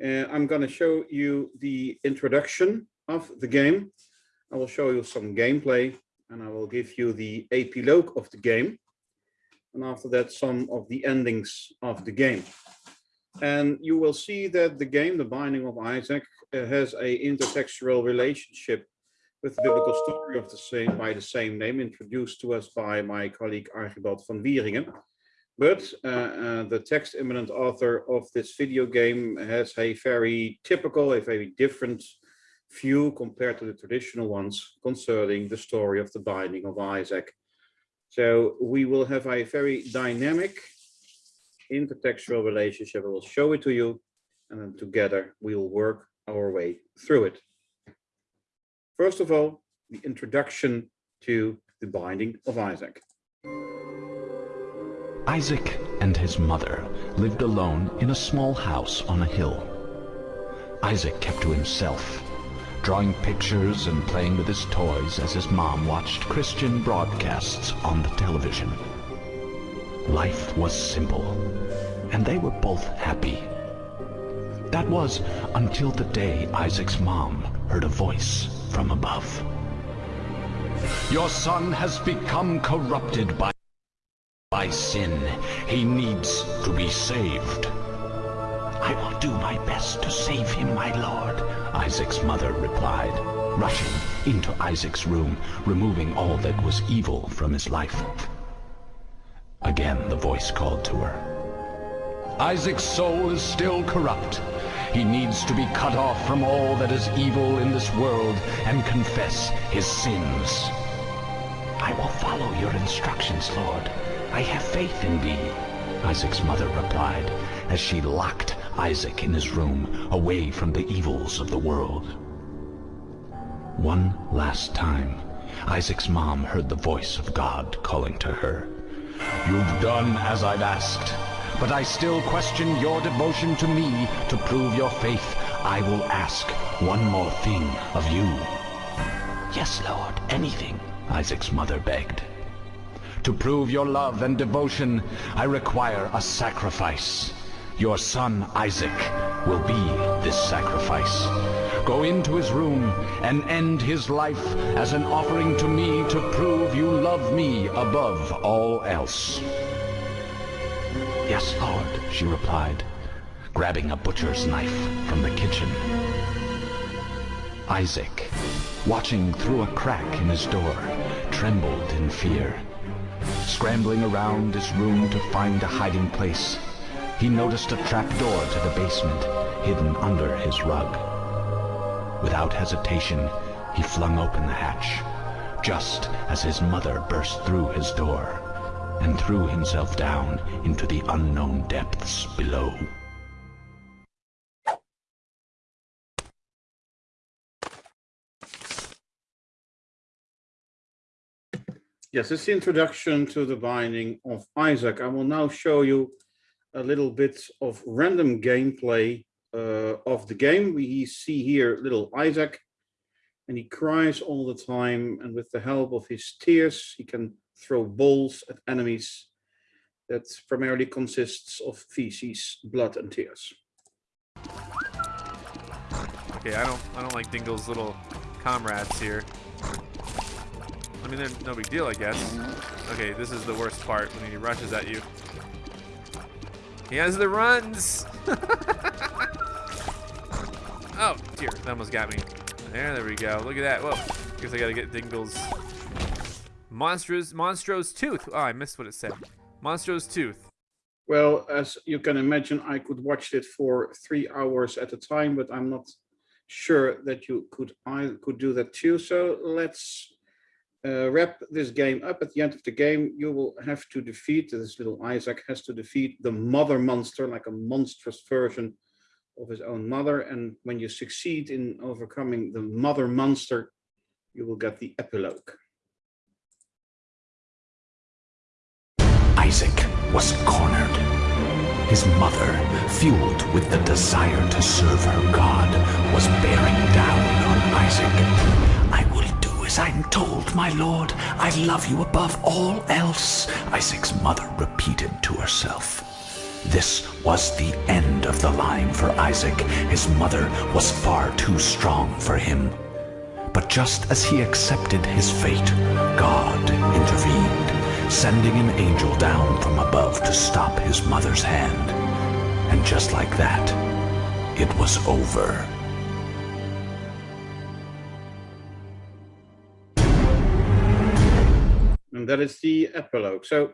uh, I'm going to show you the introduction of the game. I will show you some gameplay and I will give you the epilogue of the game and after that some of the endings of the game. And you will see that the game, The Binding of Isaac, uh, has a intertextual relationship with the biblical story of the same by the same name, introduced to us by my colleague Archibald van Wieringen. But uh, uh, the text immanent author of this video game has a very typical, a very different view compared to the traditional ones concerning the story of the binding of Isaac. So we will have a very dynamic intertextual relationship. I will show it to you and then together we will work our way through it. First of all, the introduction to the binding of Isaac. Isaac and his mother lived alone in a small house on a hill. Isaac kept to himself, drawing pictures and playing with his toys as his mom watched Christian broadcasts on the television. Life was simple, and they were both happy. That was until the day Isaac's mom heard a voice from above. Your son has become corrupted by, by sin. He needs to be saved. I will do my best to save him, my lord, Isaac's mother replied, rushing into Isaac's room, removing all that was evil from his life. Again the voice called to her. Isaac's soul is still corrupt. He needs to be cut off from all that is evil in this world and confess his sins. I will follow your instructions, Lord. I have faith in thee, Isaac's mother replied as she locked Isaac in his room away from the evils of the world. One last time, Isaac's mom heard the voice of God calling to her. You've done as I've asked, but I still question your devotion to me. To prove your faith, I will ask one more thing of you. Yes, Lord, anything, Isaac's mother begged. To prove your love and devotion, I require a sacrifice. Your son Isaac will be this sacrifice. Go into his room and end his life as an offering to me to prove you love me above all else. Yes, Lord, she replied, grabbing a butcher's knife from the kitchen. Isaac, watching through a crack in his door, trembled in fear. Scrambling around his room to find a hiding place, he noticed a trapdoor to the basement hidden under his rug. Without hesitation, he flung open the hatch, just as his mother burst through his door and threw himself down into the unknown depths below. Yes, it's the introduction to the binding of Isaac. I will now show you a little bit of random gameplay uh, of the game. We see here little Isaac, and he cries all the time. And with the help of his tears, he can throw balls at enemies. That primarily consists of feces, blood, and tears. Okay, I don't I don't like Dingle's little comrades here. I mean, they're no big deal, I guess. Okay, this is the worst part when he rushes at you. He has the runs. oh dear, that almost got me. There, there we go. Look at that. Whoa. Guess I gotta get Dingle's monstrous Monstro's tooth. Oh, I missed what it said. Monstro's tooth. Well, as you can imagine, I could watch it for three hours at a time, but I'm not sure that you could I could do that too. So let's uh, wrap this game up. At the end of the game, you will have to defeat this little Isaac has to defeat the mother monster, like a monstrous version of his own mother. And when you succeed in overcoming the mother monster, you will get the epilogue. Isaac was cornered. His mother, fueled with the desire to serve her God, was bearing down on Isaac. I will do as I'm told, my lord. I love you above all else, Isaac's mother repeated to herself. This was the end of the line for Isaac. His mother was far too strong for him. But just as he accepted his fate, God intervened, sending an angel down from above to stop his mother's hand. And just like that, it was over. And that is the epilogue. So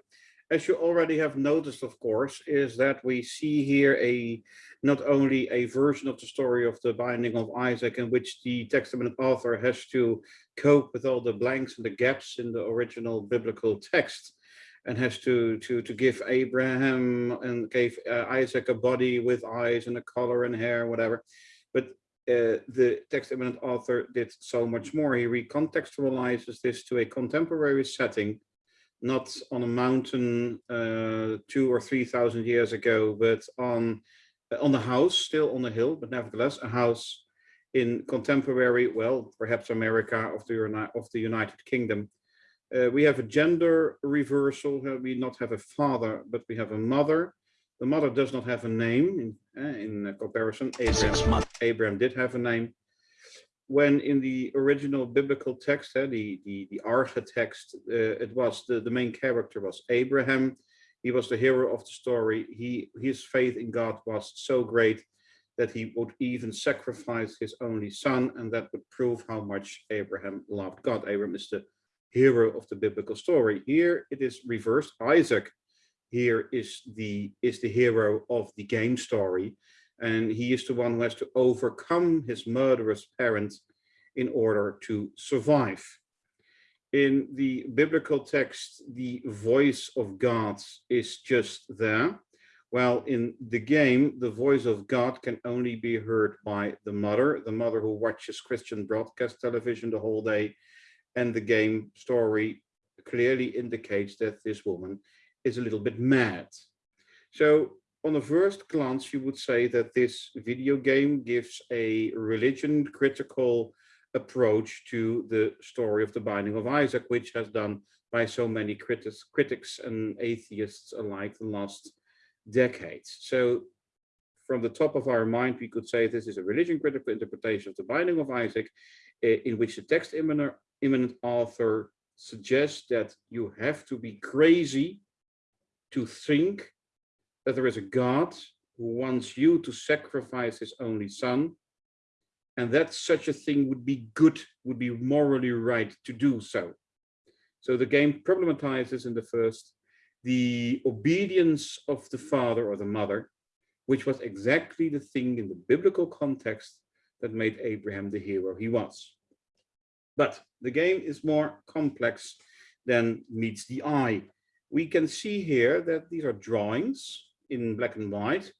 as you already have noticed, of course, is that we see here a not only a version of the story of the binding of Isaac in which the text immanent author has to cope with all the blanks and the gaps in the original biblical text and has to to to give Abraham and gave uh, Isaac a body with eyes and a color and hair, whatever. But uh, the text immanent author did so much more. He recontextualizes this to a contemporary setting, not on a mountain uh, two or three thousand years ago, but on on the house, still on the hill, but nevertheless a house in contemporary, well, perhaps America of the of the United Kingdom. Uh, we have a gender reversal. uh, we not have a father, but we have a mother. The mother does not have a name in, uh, in comparison. Abraham Abraham did have a name. When in the original biblical text, uh, the, the, the Arche text, uh, it was the, the main character was Abraham. He was the hero of the story. He His faith in God was so great that he would even sacrifice his only son, and that would prove how much Abraham loved God. Abraham is the hero of the biblical story. Here it is reversed. Isaac here is the is the hero of the game story and he is the one who has to overcome his murderous parents in order to survive. In the biblical text, the voice of God is just there, while in the game, the voice of God can only be heard by the mother, the mother who watches Christian broadcast television the whole day, and the game story clearly indicates that this woman is a little bit mad. So on a first glance, you would say that this video game gives a religion critical approach to the story of the binding of Isaac, which has done by so many critics, critics and atheists alike the last decades. So from the top of our mind, we could say this is a religion critical interpretation of the binding of Isaac, eh, in which the text immanent, immanent author suggests that you have to be crazy to think that there is a God who wants you to sacrifice his only son, and that such a thing would be good, would be morally right to do so. So the game problematizes in the first the obedience of the father or the mother, which was exactly the thing in the biblical context that made Abraham the hero he was. But the game is more complex than meets the eye. We can see here that these are drawings in black and white,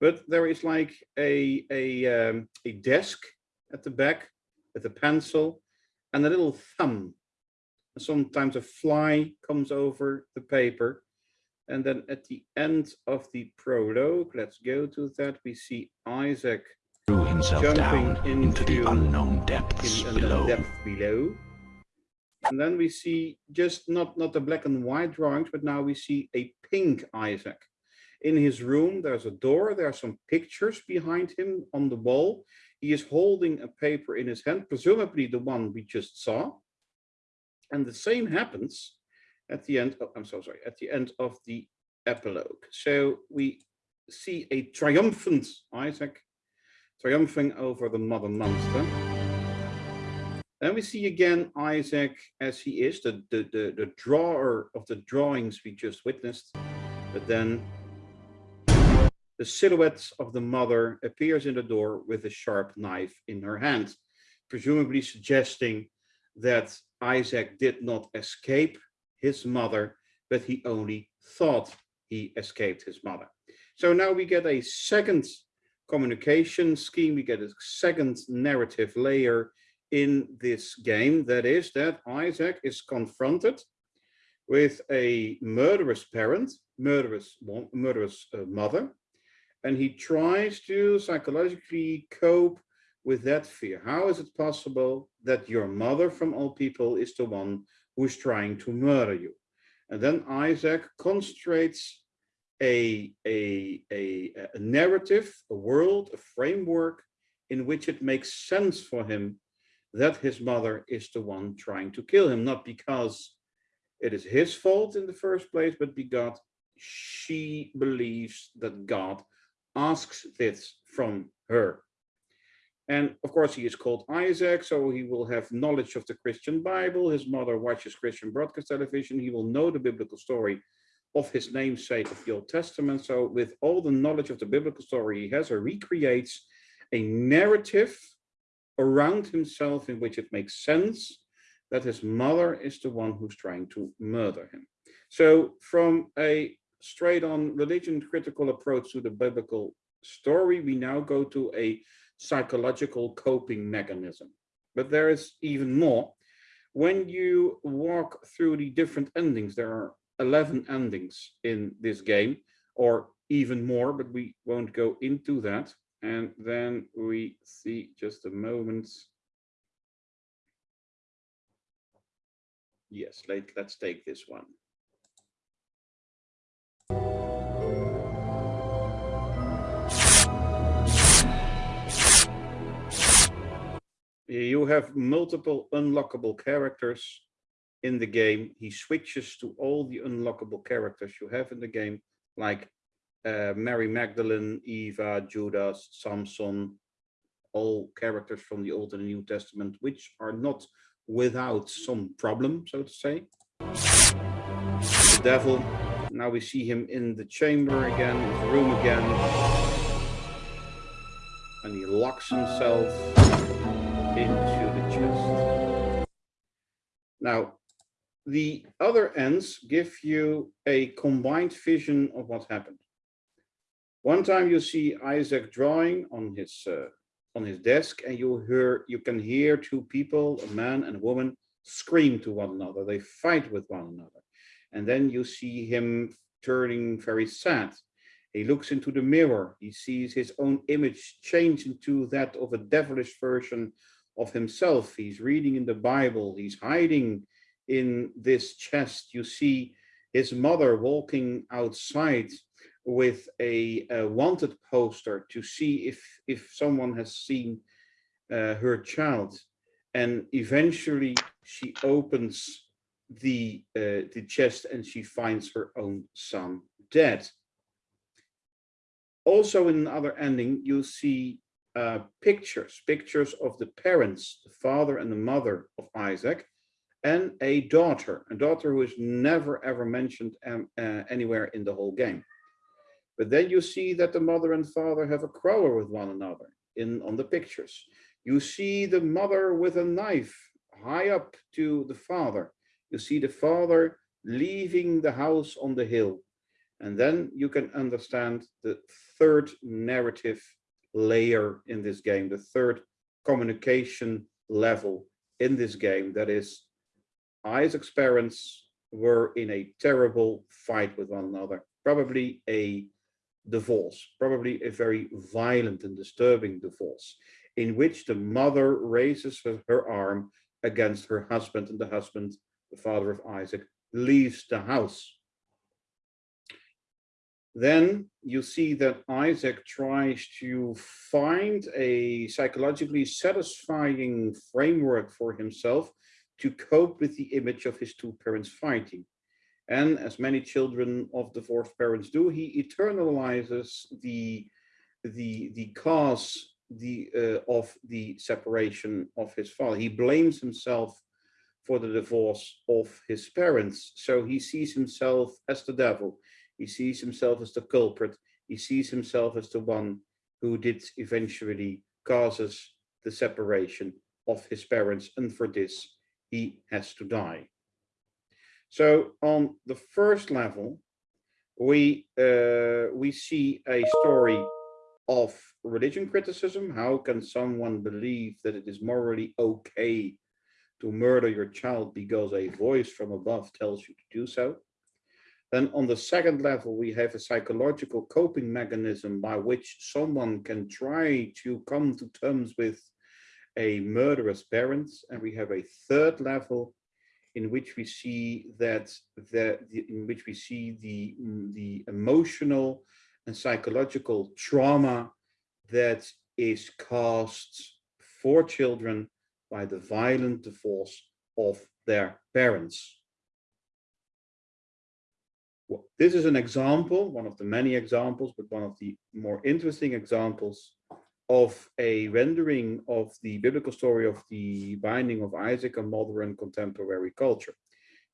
but there is like a, a, um, a desk at the back with a pencil and a little thumb. And sometimes a fly comes over the paper. And then at the end of the prologue, let's go to that, we see Isaac threw himself Jumping down into the unknown depths in, below. depth below. And then we see just not, not the black and white drawings, but now we see a pink Isaac. In his room, there's a door, there are some pictures behind him on the wall. He is holding a paper in his hand, presumably the one we just saw. And the same happens at the end, oh, I'm so sorry, at the end of the epilogue. So we see a triumphant Isaac triumphing over the mother monster. Then we see again Isaac as he is, the, the, the, the drawer of the drawings we just witnessed. But then the silhouette of the mother appears in the door with a sharp knife in her hand, presumably suggesting that Isaac did not escape his mother, but he only thought he escaped his mother. So now we get a second communication scheme, we get a second narrative layer in this game. That is that Isaac is confronted with a murderous parent, murderous, murderous uh, mother, and he tries to psychologically cope with that fear. How is it possible that your mother from all people is the one who's trying to murder you? And then Isaac concentrates a, a, a, a narrative, a world, a framework in which it makes sense for him that his mother is the one trying to kill him, not because it is his fault in the first place, but because she believes that God asks this from her. And of course, he is called Isaac, so he will have knowledge of the Christian Bible. His mother watches Christian broadcast television. He will know the biblical story of his namesake of the Old Testament. So, with all the knowledge of the biblical story he has, or recreates a narrative around himself in which it makes sense that his mother is the one who's trying to murder him. So, from a straight on religion critical approach to the biblical story, we now go to a psychological coping mechanism. But there is even more. When you walk through the different endings, there are 11 endings in this game, or even more, but we won't go into that. And then we see just a moment. Yes, let, let's take this one. You have multiple unlockable characters in the game. He switches to all the unlockable characters you have in the game, like uh, Mary Magdalene, Eva, Judas, Samson, all characters from the Old and New Testament, which are not without some problem, so to say. The devil, now we see him in the chamber again, his room again. And he locks himself into the chest. Now, the other ends give you a combined vision of what happened. One time you see Isaac drawing on his uh, on his desk and you hear you can hear two people, a man and a woman, scream to one another. They fight with one another. And then you see him turning very sad. He looks into the mirror. He sees his own image change into that of a devilish version of himself. He's reading in the Bible. He's hiding in this chest. You see his mother walking outside with a, a, wanted poster to see if if someone has seen uh, her child and eventually she opens the uh, the chest and she finds her own son dead also in another ending you see uh, pictures pictures of the parents the father and the mother of isaac and a daughter a daughter who is never ever mentioned um, uh, anywhere in the whole game but then you see that the mother and father have a quarrel with one another in on the pictures. You see the mother with a knife high up to the father. You see the father leaving the house on the hill. And then you can understand the third narrative layer in this game, the third communication level in this game. That is Isaac's parents were in a terrible fight with one another, probably a divorce, probably a very violent and disturbing divorce, in which the mother raises her, arm against her husband and the husband, the father of Isaac, leaves the house. Then you see that Isaac tries to find a psychologically satisfying framework for himself to cope with the image of his two parents fighting. And as many children of divorced parents do, he eternalizes the, the, the cause the, uh, of the separation of his father. He blames himself for the divorce of his parents. So he sees himself as the devil. He sees himself as the culprit. He sees himself as the one who did eventually causes the separation of his parents. And for this, he has to die. So on the first level, we uh, we see a story of religion criticism. How can someone believe that it is morally okay to murder your child because a voice from above tells you to do so? Then on the second level, we have a psychological coping mechanism by which someone can try to come to terms with a murderous parents. And we have a third level in which we see that the, in which we see the the emotional and psychological trauma that is caused for children by the violent divorce of their parents. Well, this is an example, one of the many examples, but one of the more interesting examples of a rendering of the biblical story of the binding of Isaac on modern contemporary culture.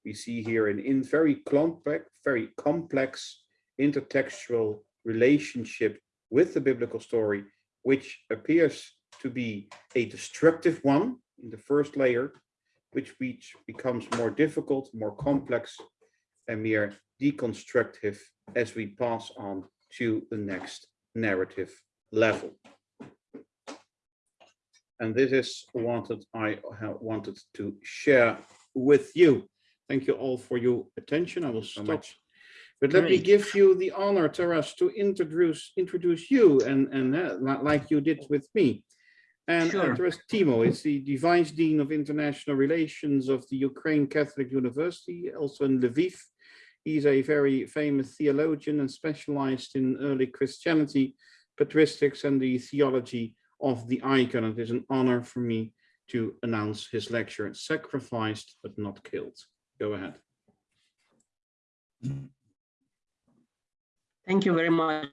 We see here an in very complex, very complex intertextual relationship with the biblical story, which appears to be a destructive one in the first layer, which becomes more difficult, more complex, and more deconstructive as we pass on to the next narrative level. And this is what I wanted to share with you. Thank you all for your attention. I will stop. But let me give you the honor, Taras, to introduce introduce you and and uh, like you did with me. And Sure. Taras Timo is the Vice Dean of International Relations of the Ukraine Catholic University, also in Lviv. He's a very famous theologian and specialized in early Christianity, patristics, and the theology of the icon. It is an honor for me to announce his lecture, Sacrificed but Not Killed. Go ahead. Thank you very much,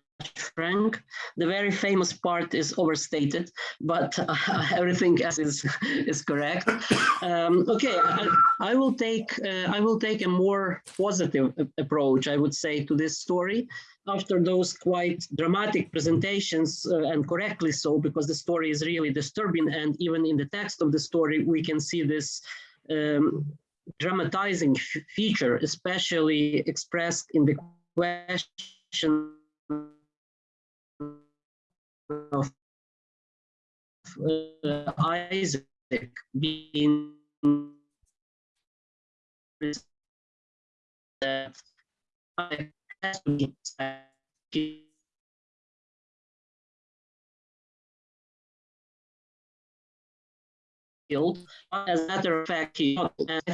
Frank. The very famous part is overstated, but uh, everything else is is correct. Um, okay, I, I will take uh, I will take a more positive approach, I would say, to this story after those quite dramatic presentations, uh, and correctly so, because the story is really disturbing, and even in the text of the story, we can see this. Um, dramatizing feature, especially expressed in the question of uh, Isaac being killed. As a matter of fact, he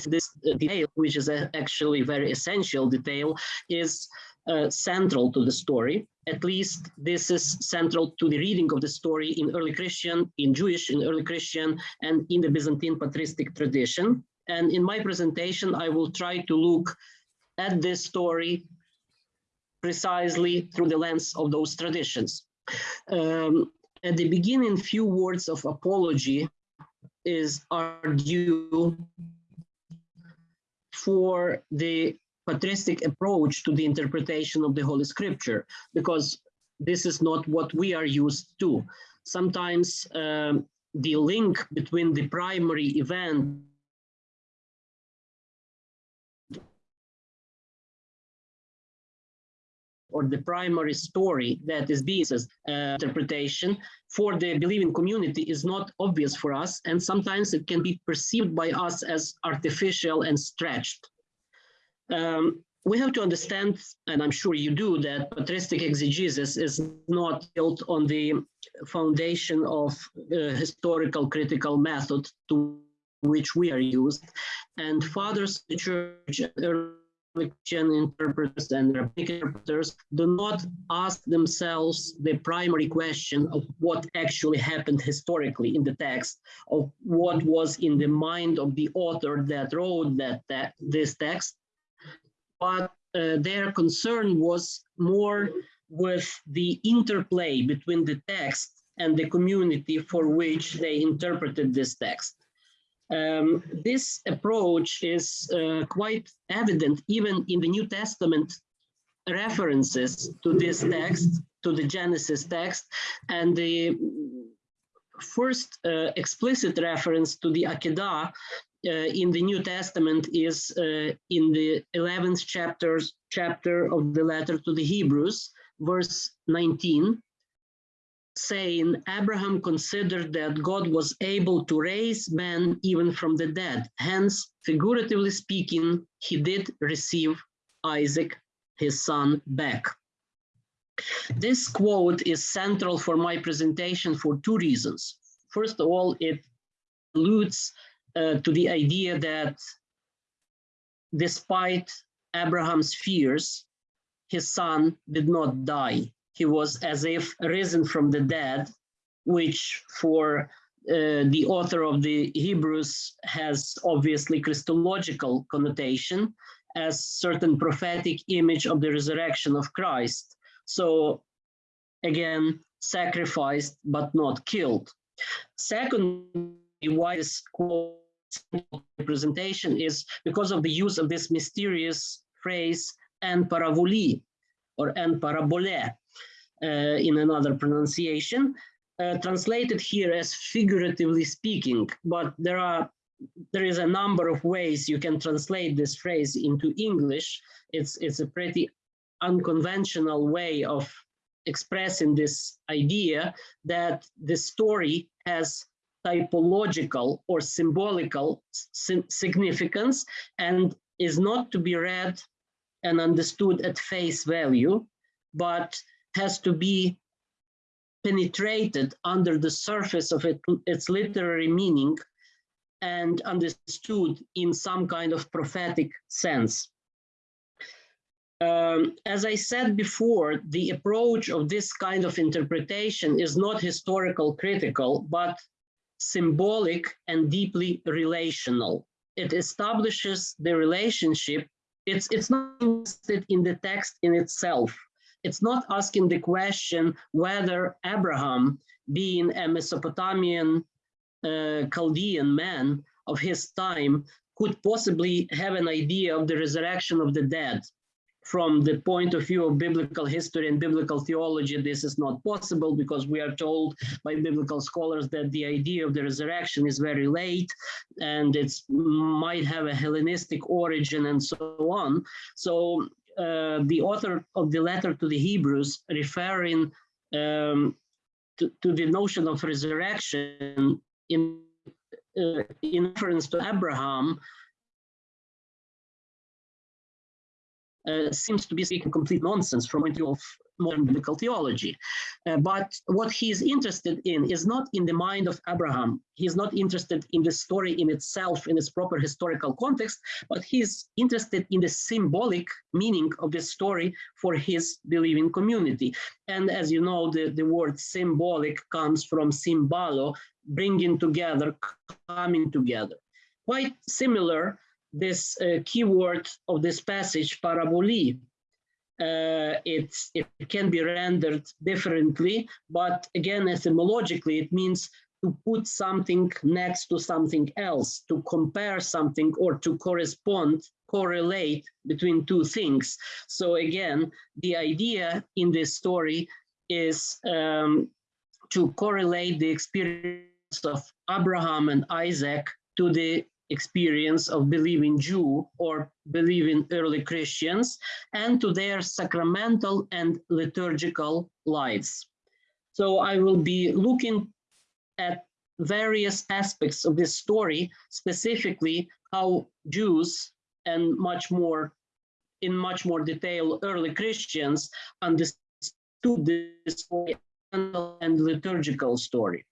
this detail, which is a- actually very essential detail, is uh, central to the story. At least this is central to the reading of the story in early Christian, in Jewish, in early Christian, and in the Byzantine patristic tradition. And in my presentation, I will try to look at this story precisely through the lens of those traditions. Um, at the beginning, few words of apology is are due for the patristic approach to the interpretation of the Holy Scripture, because this is not what we are used to. Sometimes um, the link between the primary event or the primary story that is Jesus' uh, interpretation for the believing community is not obvious for us, and sometimes it can be perceived by us as artificial and stretched. Um, we have to understand, and I'm sure you do, that patristic exegesis is not built on the foundation of historical critical method to which we are used. And fathers the church, early Christian interpreters and rabbinic interpreters do not ask themselves the primary question of what actually happened historically in the text, of what was in the mind of the author that wrote that, that this text, but uh, their concern was more with the interplay between the text and the community for which they interpreted this text. Um, this approach is uh, quite evident even in the New Testament references to this text, to the Genesis text, and the first uh, explicit reference to the Akedah in the New Testament is uh, in the 11th chapters, chapter of the letter to the Hebrews, verse 19, saying Abraham considered that God was able to raise men even from the dead. Hence, figuratively speaking, he did receive Isaac, his son, back. This quote is central for my presentation for two reasons. First of all, it alludes uh, to the idea that despite Abraham's fears, his son did not die. He was as if risen from the dead, which for uh, the author of the Hebrews has obviously Christological connotation as certain prophetic image of the resurrection of Christ. So again, sacrificed but not killed. Secondly, why this quote representation is because of the use of this mysterious phrase en paravoli or en parabole uh, in another pronunciation, uh, translated here as figuratively speaking, but there are there is a number of ways you can translate this phrase into English. It's it's a pretty unconventional way of expressing this idea that the story has typological or symbolical significance and is not to be read and understood at face value, but has to be penetrated under the surface of it, its literary meaning and understood in some kind of prophetic sense. Um, as I said before, the approach of this kind of interpretation is not historical critical, but symbolic and deeply relational. It establishes the relationship. It's, it's not interested in the text in itself. It's not asking the question whether Abraham, being a Mesopotamian uh, Chaldean man of his time, could possibly have an idea of the resurrection of the dead from the point of view of biblical history and biblical theology, this is not possible because we are told by biblical scholars that the idea of the resurrection is very late and it might have a Hellenistic origin and so on. So uh, the author of the letter to the Hebrews referring um, to, to, the notion of resurrection in, uh, in reference to Abraham uh, seems to be speaking complete nonsense from point of view of modern biblical theology. Uh, but what he is interested in is not in the mind of Abraham. He's not interested in the story in itself, in its proper historical context, but he's interested in the symbolic meaning of the story for his believing community. And as you know, the, the word symbolic comes from symbolo, bringing together, coming together. Quite similar this uh, keyword of this passage, paraboli. Uh, it can be rendered differently, but again, etymologically, it means to put something next to something else, to compare something or to correspond, correlate between two things. So again, the idea in this story is um, to correlate the experience of Abraham and Isaac to the experience of believing Jew or believing early Christians and to their sacramental and liturgical lives. So I will be looking at various aspects of this story, specifically how Jews and much more, in much more detail, early Christians understood this and liturgical story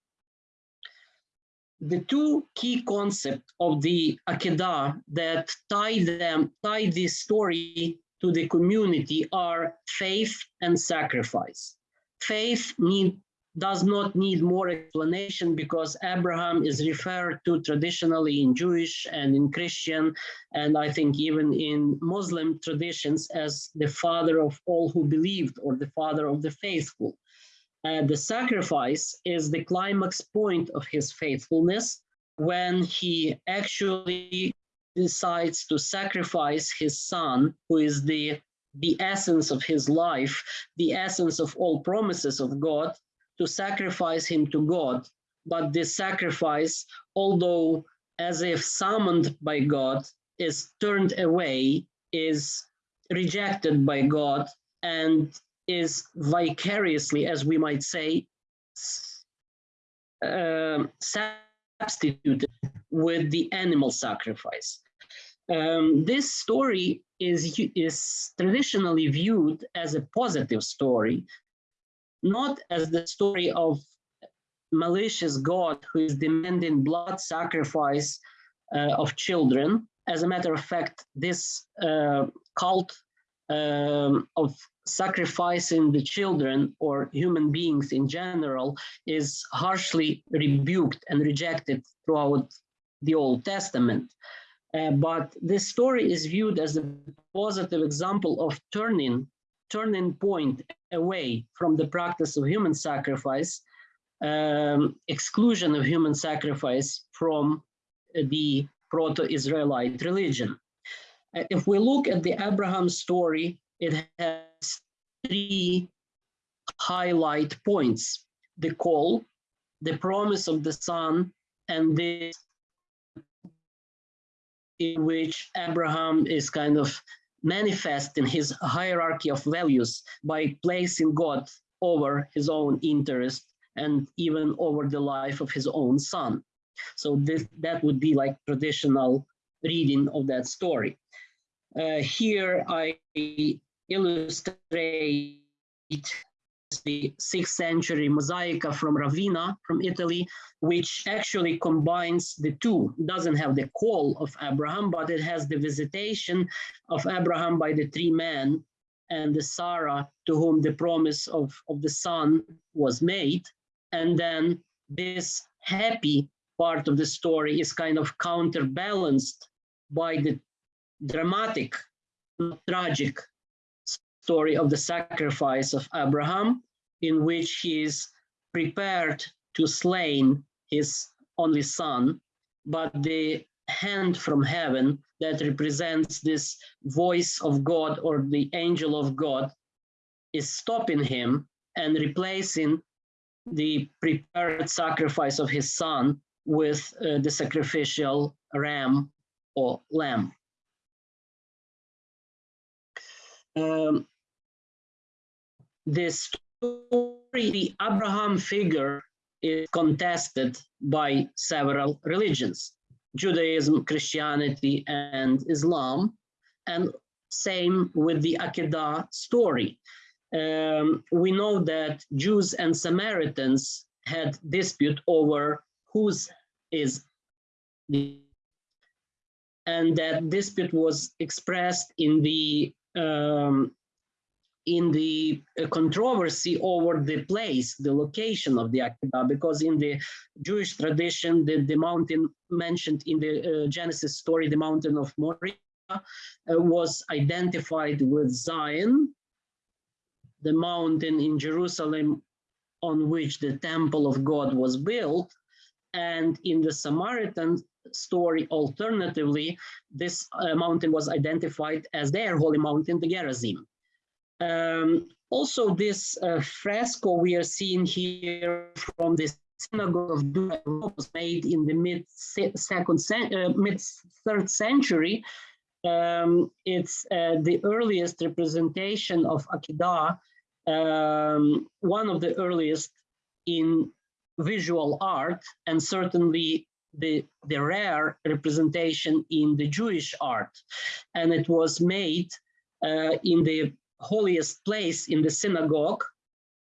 the two key concepts of the Akedah that tie them, tie this story to the community are faith and sacrifice. Faith need, does not need more explanation because Abraham is referred to traditionally in Jewish and in Christian, and I think even in Muslim traditions as the father of all who believed or the father of the faithful. Uh, the sacrifice is the climax point of his faithfulness when he actually decides to sacrifice his son, who is the, the essence of his life, the essence of all promises of God, to sacrifice him to God. But this sacrifice, although as if summoned by God, is turned away, is rejected by God, and is vicariously, as we might say, uh, substituted with the animal sacrifice. Um, this story is, is traditionally viewed as a positive story, not as the story of malicious God who is demanding blood sacrifice uh, of children. As a matter of fact, this uh, cult um, of sacrificing the children or human beings in general is harshly rebuked and rejected throughout the Old Testament. Uh, but this story is viewed as a positive example of turning, turning point away from the practice of human sacrifice, um, exclusion of human sacrifice from the proto-Israelite religion. Uh, if we look at the Abraham story, it has three highlight points. The call, the promise of the son, and this in which Abraham is kind of manifesting his hierarchy of values by placing God over his own interest and even over the life of his own son. So this that would be like traditional reading of that story. Uh, here I illustrate the sixth century mosaica from Ravenna, from Italy, which actually combines the two. Doesn't have the call of Abraham, but it has the visitation of Abraham by the three men and the Sarah to whom the promise of, of the son was made. And then this happy part of the story is kind of counterbalanced by the dramatic, tragic story of the sacrifice of Abraham, in which he is prepared to slain his only son, but the hand from heaven that represents this voice of God or the angel of God is stopping him and replacing the prepared sacrifice of his son with uh, the sacrificial ram or lamb. Um, this story, the Abraham figure is contested by several religions, Judaism, Christianity, and Islam, and same with the Akedah story. Um, we know that Jews and Samaritans had dispute over whose is the and that dispute was expressed in the um, in the uh, controversy over the place, the location of the Akedah, because in the Jewish tradition, the, the mountain mentioned in the uh, Genesis story, the mountain of Moriah, uh, was identified with Zion, the mountain in Jerusalem on which the temple of God was built, and in the Samaritan story, alternatively, this uh, mountain was identified as their holy mountain, the Gerizim. Um, also, this uh, fresco we are seeing here from the synagogue of Dura was made in the mid second, uh, mid third century. Um, it's uh, the earliest representation of Akedah, um, one of the earliest in visual art, and certainly the, the rare representation in the Jewish art. And it was made uh, in the holiest place in the synagogue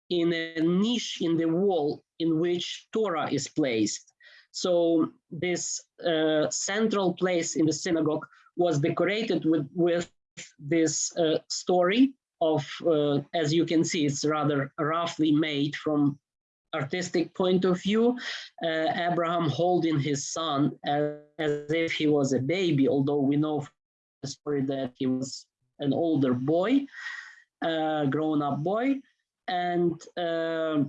in a niche in the wall in which Torah is placed. So this uh, central place in the synagogue was decorated with, with this uh, story of, uh, as you can see, it's rather roughly made from artistic point of view, uh, Abraham holding his son as, as if he was a baby, although we know from the story that he was an older boy, uh, grown-up boy, and uh,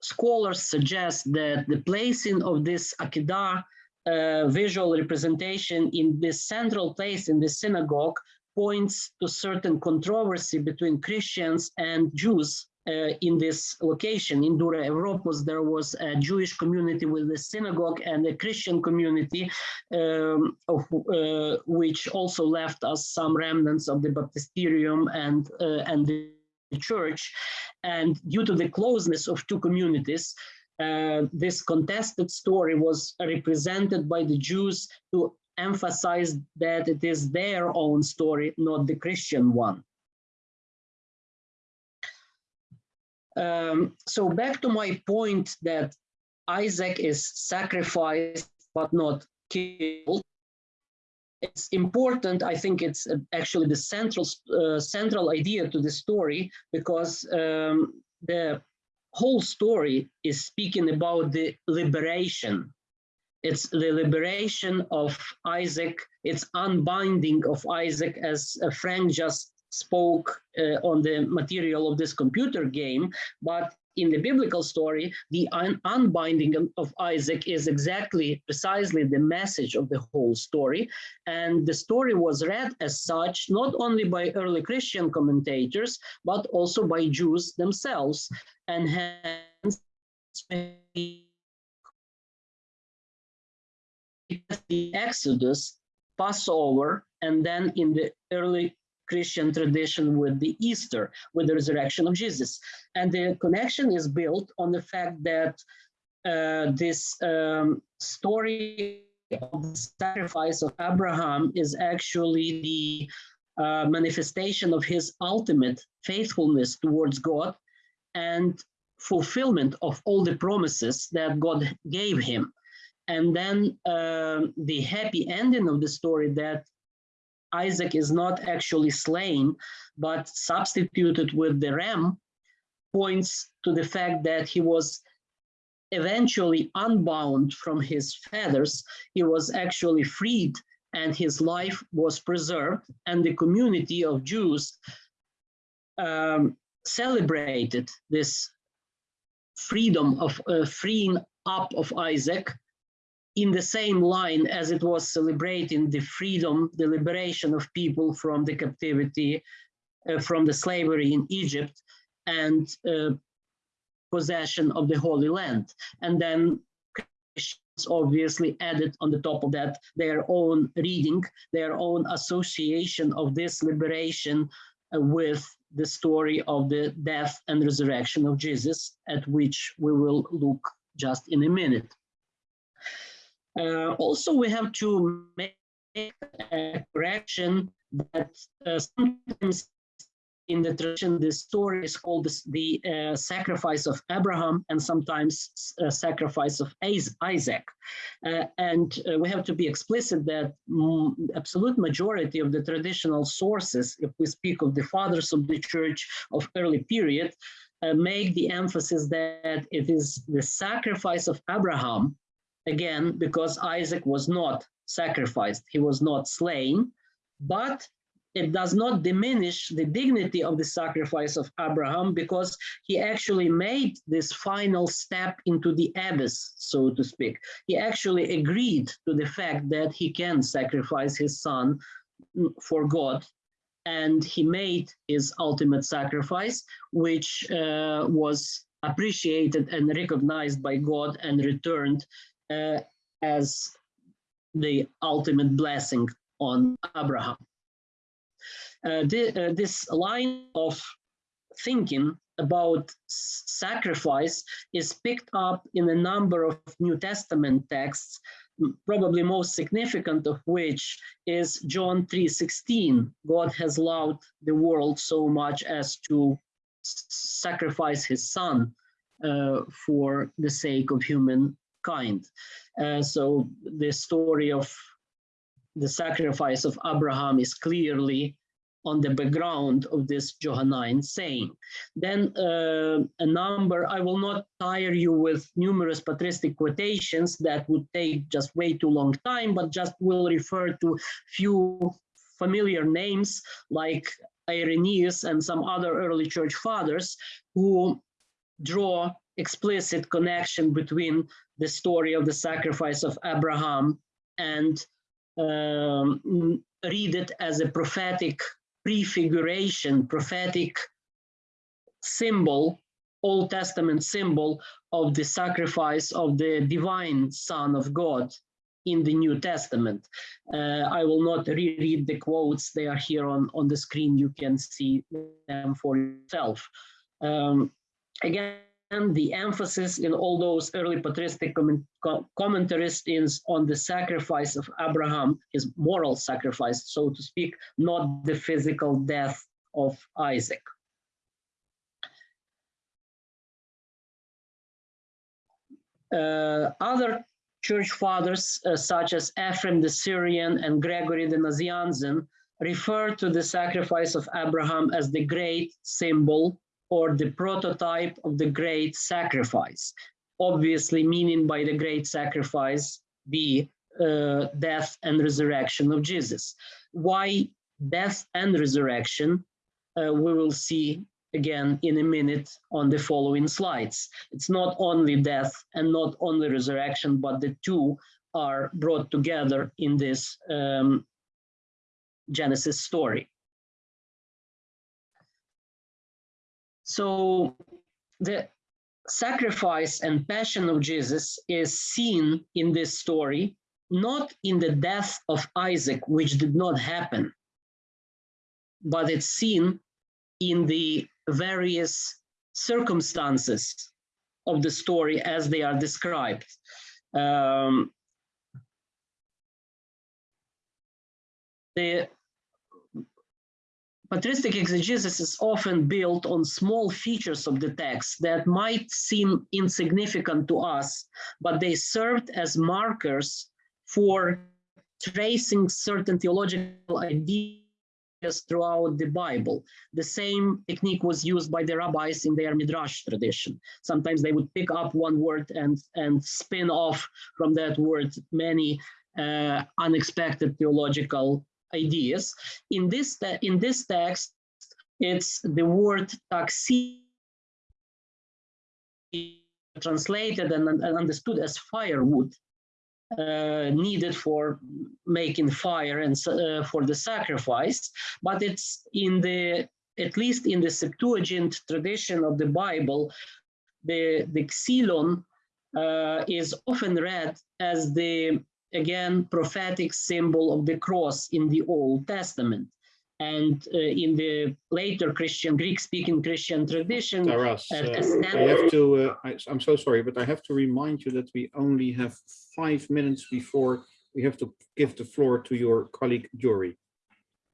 scholars suggest that the placing of this Akedah uh, visual representation in this central place in the synagogue points to certain controversy between Christians and Jews uh, in this location in Dura Europos, there was a Jewish community with a synagogue and a Christian community, um, of, uh, which also left us some remnants of the baptisterium and, uh, and the church. And due to the closeness of two communities, uh, this contested story was represented by the Jews to emphasize that it is their own story, not the Christian one. Um, so back to my point that Isaac is sacrificed but not killed. It's important. I think it's actually the central uh, central idea to the story because um, the whole story is speaking about the liberation. It's the liberation of Isaac. It's unbinding of Isaac, as Frank just spoke uh, on the material of this computer game, but in the biblical story, the un unbinding of Isaac is exactly precisely the message of the whole story. And the story was read as such, not only by early Christian commentators, but also by Jews themselves. And hence, the Exodus, Passover, and then in the early Christian tradition with the Easter, with the resurrection of Jesus. And the connection is built on the fact that uh, this um, story of the sacrifice of Abraham is actually the uh, manifestation of his ultimate faithfulness towards God and fulfillment of all the promises that God gave him. And then uh, the happy ending of the story that Isaac is not actually slain, but substituted with the ram points to the fact that he was eventually unbound from his feathers. He was actually freed and his life was preserved and the community of Jews um, celebrated this freedom of uh, freeing up of Isaac in the same line as it was celebrating the freedom, the liberation of people from the captivity, uh, from the slavery in Egypt and uh, possession of the Holy Land. And then Christians obviously added on the top of that their own reading, their own association of this liberation uh, with the story of the death and resurrection of Jesus, at which we will look just in a minute. Uh, also, we have to make a correction that uh, sometimes in the tradition, the story is called the uh, sacrifice of Abraham and sometimes uh, sacrifice of Isaac. Uh, and uh, we have to be explicit that mm, absolute majority of the traditional sources, if we speak of the fathers of the church of early period, uh, make the emphasis that it is the sacrifice of Abraham, again, because Isaac was not sacrificed, he was not slain, but it does not diminish the dignity of the sacrifice of Abraham because he actually made this final step into the abyss, so to speak. He actually agreed to the fact that he can sacrifice his son for God. And he made his ultimate sacrifice, which uh, was appreciated and recognized by God and returned uh, as the ultimate blessing on Abraham. Uh, uh, this line of thinking about sacrifice is picked up in a number of New Testament texts, probably most significant of which is John 3.16. God has loved the world so much as to sacrifice his son uh, for the sake of humankind. Uh, so the story of the sacrifice of Abraham is clearly on the background of this Johannine saying. Then uh, a number, I will not tire you with numerous patristic quotations that would take just way too long time, but just will refer to few familiar names like Irenaeus and some other early church fathers who draw explicit connection between the story of the sacrifice of Abraham and um, read it as a prophetic prefiguration, prophetic symbol, Old Testament symbol of the sacrifice of the divine Son of God in the New Testament. Uh, I will not reread the quotes, they are here on, on the screen, you can see them for yourself. Um, again, the emphasis in all those early patristic commentaries is on the sacrifice of Abraham, his moral sacrifice, so to speak, not the physical death of Isaac. Uh, other church fathers, uh, such as Ephraim the Syrian and Gregory the Nazianzen, refer to the sacrifice of Abraham as the great symbol or the prototype of the great sacrifice. Obviously, meaning by the great sacrifice the uh, death and resurrection of Jesus. Why death and resurrection? Uh, we will see again in a minute on the following slides. It's not only death and not only resurrection, but the two are brought together in this um, Genesis story. So the sacrifice and passion of Jesus is seen in this story, not in the death of Isaac, which did not happen, but it's seen in the various circumstances of the story as they are described. Um, the patristic exegesis is often built on small features of the text that might seem insignificant to us, but they served as markers for tracing certain theological ideas throughout the Bible. The same technique was used by the rabbis in their Midrash tradition. Sometimes they would pick up one word and, and spin off from that word many uh, unexpected theological ideas. In this, in this text, it's the word taxi translated and, and understood as firewood uh, needed for making fire and uh, for the sacrifice, but it's in the, at least in the Septuagint tradition of the Bible, the, the xylon uh, is often read as the, again, prophetic symbol of the cross in the Old Testament. And uh, in the later Christian, Greek-speaking Christian tradition, Taras, uh, uh, I have to, uh, I, I'm so sorry, but I have to remind you that we only have five minutes before we have to give the floor to your colleague Jory.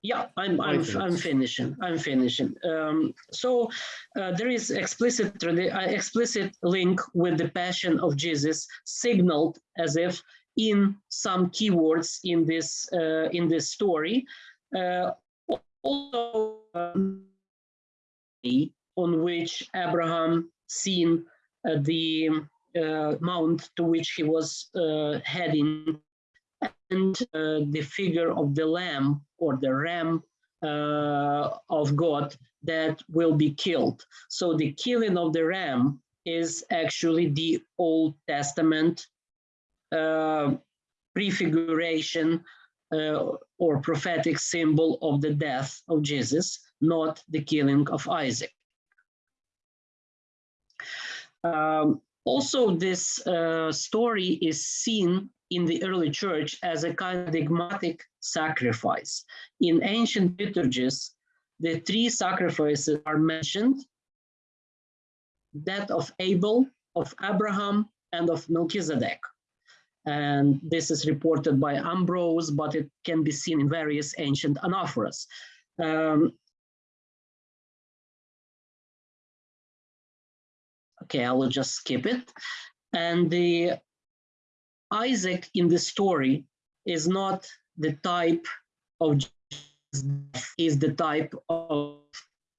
Yeah, I'm I'm I'm finishing. I'm finishing. Um, so uh, there is explicit uh, explicit link with the passion of Jesus, signaled as if in some keywords in this uh, in this story. Uh, also, um, on which Abraham seen uh, the uh, mount to which he was uh, heading and uh, the figure of the lamb or the ram of God that will be killed. So the killing of the ram is actually the Old Testament prefiguration uh, or prophetic symbol of the death of Jesus, not the killing of Isaac. Um, also, this uh, story is seen in the early church as a enigmatic sacrifice. In ancient liturgies, the three sacrifices are mentioned, that of Abel, of Abraham, and of Melchizedek. And this is reported by Ambrose, but it can be seen in various ancient anaphoras. Um, okay, I will just skip it. And the Isaac in the story is not the type of is the type of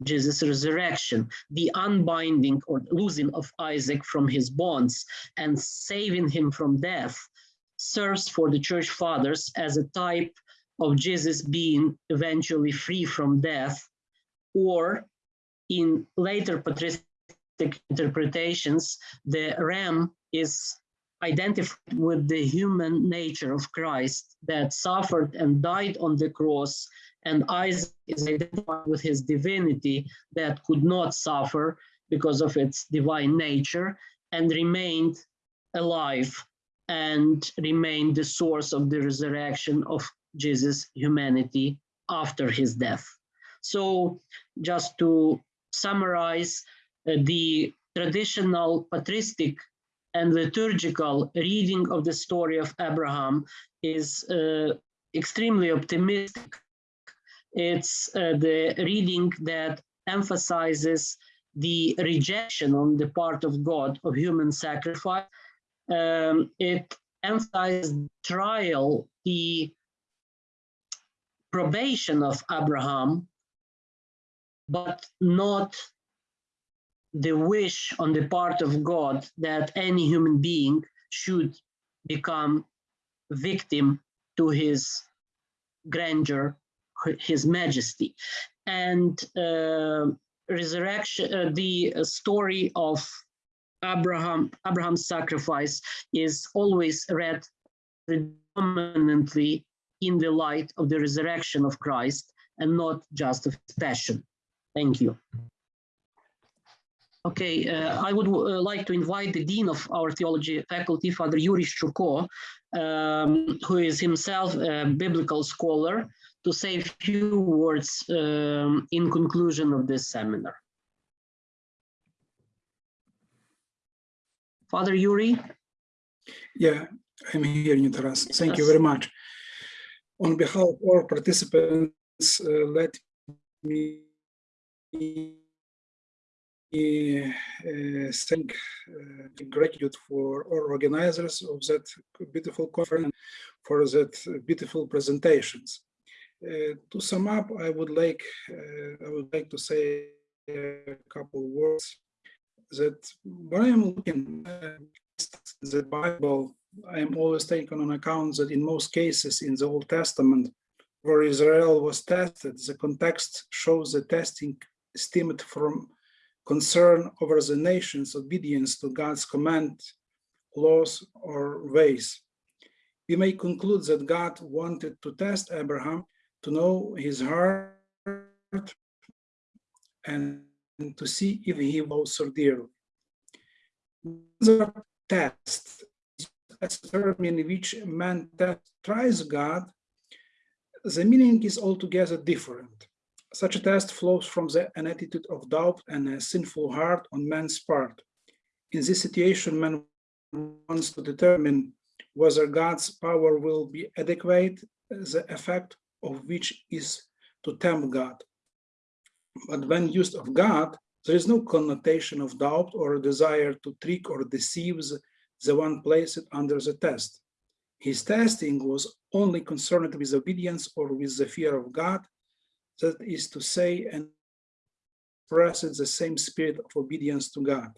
Jesus' resurrection, the unbinding or losing of Isaac from his bonds and saving him from death serves for the church fathers as a type of Jesus being eventually free from death, or in later patristic interpretations, the ram is identified with the human nature of Christ that suffered and died on the cross, and Isaac is identified with his divinity that could not suffer because of its divine nature and remained alive and remain the source of the resurrection of Jesus' humanity after his death. So just to summarize, uh, the traditional patristic and liturgical reading of the story of Abraham is uh, extremely optimistic. It's uh, the reading that emphasizes the rejection on the part of God of human sacrifice. Um, it emphasizes trial, the probation of Abraham, but not the wish on the part of God that any human being should become victim to his grandeur, his majesty. And uh, resurrection, uh, the story of Abraham, Abraham's sacrifice is always read predominantly in the light of the resurrection of Christ and not just of his passion. Thank you. Okay, uh, I would uh, like to invite the Dean of our theology faculty, Father Yuri Shchurko, um, who is himself a biblical scholar, to say a few words um, in conclusion of this seminar. Father Yuri, Yeah, I'm here, in Taras. Thank you very much. On behalf of all participants, uh, let me uh, thank uh, gratitude for all organizers of that beautiful conference for that beautiful presentations. Uh, to sum up, I would like uh, I would like to say a couple words that when I am looking at the Bible, I am always taken on account that in most cases in the Old Testament, where Israel was tested, the context shows the testing stemmed from concern over the nation's obedience to God's command, laws, or ways. We may conclude that God wanted to test Abraham to know his heart and to see if he also dearly. The test a term in which man tries God, the meaning is altogether different. Such a test flows from the, an attitude of doubt and a sinful heart on man's part. In this situation, man wants to determine whether God's power will be adequate, the effect of which is to tempt God. But when used of God, there is no connotation of doubt or desire to trick or deceive the the one placed under the test. His testing was only concerned with obedience or with the fear of God, that is to say, and expressed the same spirit of obedience to God.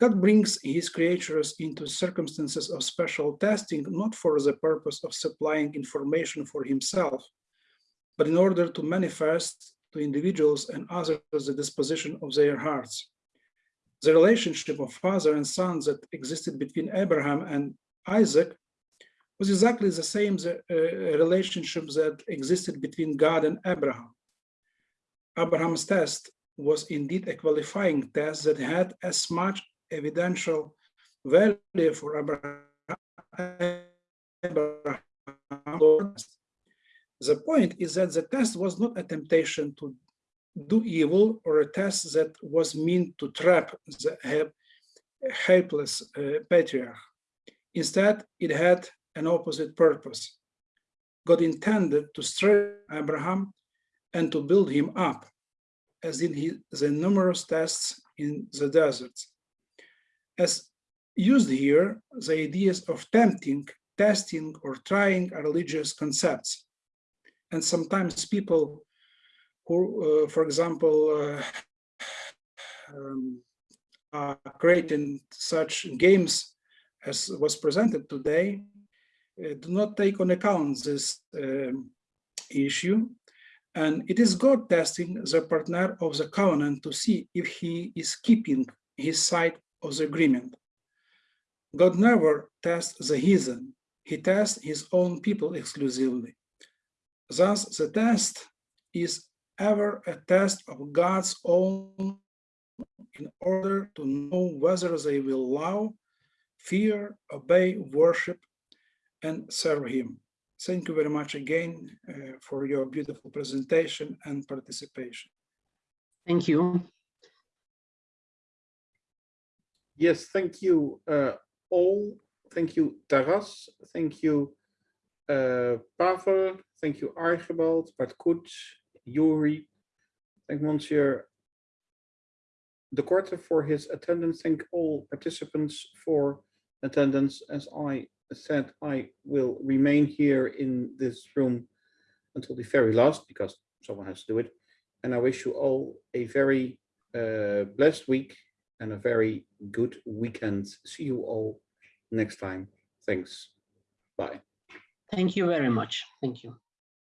God brings his creatures into circumstances of special testing, not for the purpose of supplying information for himself, but in order to manifest to individuals and others the disposition of their hearts the relationship of father and son that existed between Abraham and Isaac was exactly the same the, uh, relationship that existed between God and Abraham. Abraham's test was indeed a qualifying test that had as much evidential value for Abraham. The point is that the test was not a temptation to do evil or a test that was meant to trap the helpless uh, patriarch. Instead, it had an opposite purpose. God intended to strengthen Abraham and to build him up, as in his, the numerous tests in the desert. As used here, the ideas of tempting, testing, or trying are religious concepts. And sometimes people who, uh, for example, uh, um, are creating such games as was presented today, uh, do not take on account this um, issue. And it is God testing the partner of the covenant to see if he is keeping his side of the agreement. God never tests the heathen, he tests his own people exclusively. Thus, the test is ever a test of God's own in order to know whether they will love, fear, obey, worship, and serve him. Thank you very much again uh, for your beautiful presentation and participation. thank you. Yes, thank you uh, all. Thank you, Taras. Thank you, uh, Pavel. Thank you, Archibald, Koets, Yuri. Thank Monsieur De Korte for his attendance. Thank all participants for attendance. As I said, I will remain here in this room until the very last because someone has to do it. And I wish you all a very uh, blessed week and a very good weekend. See you all next time. Thanks. Bye. Thank you very much. Thank you.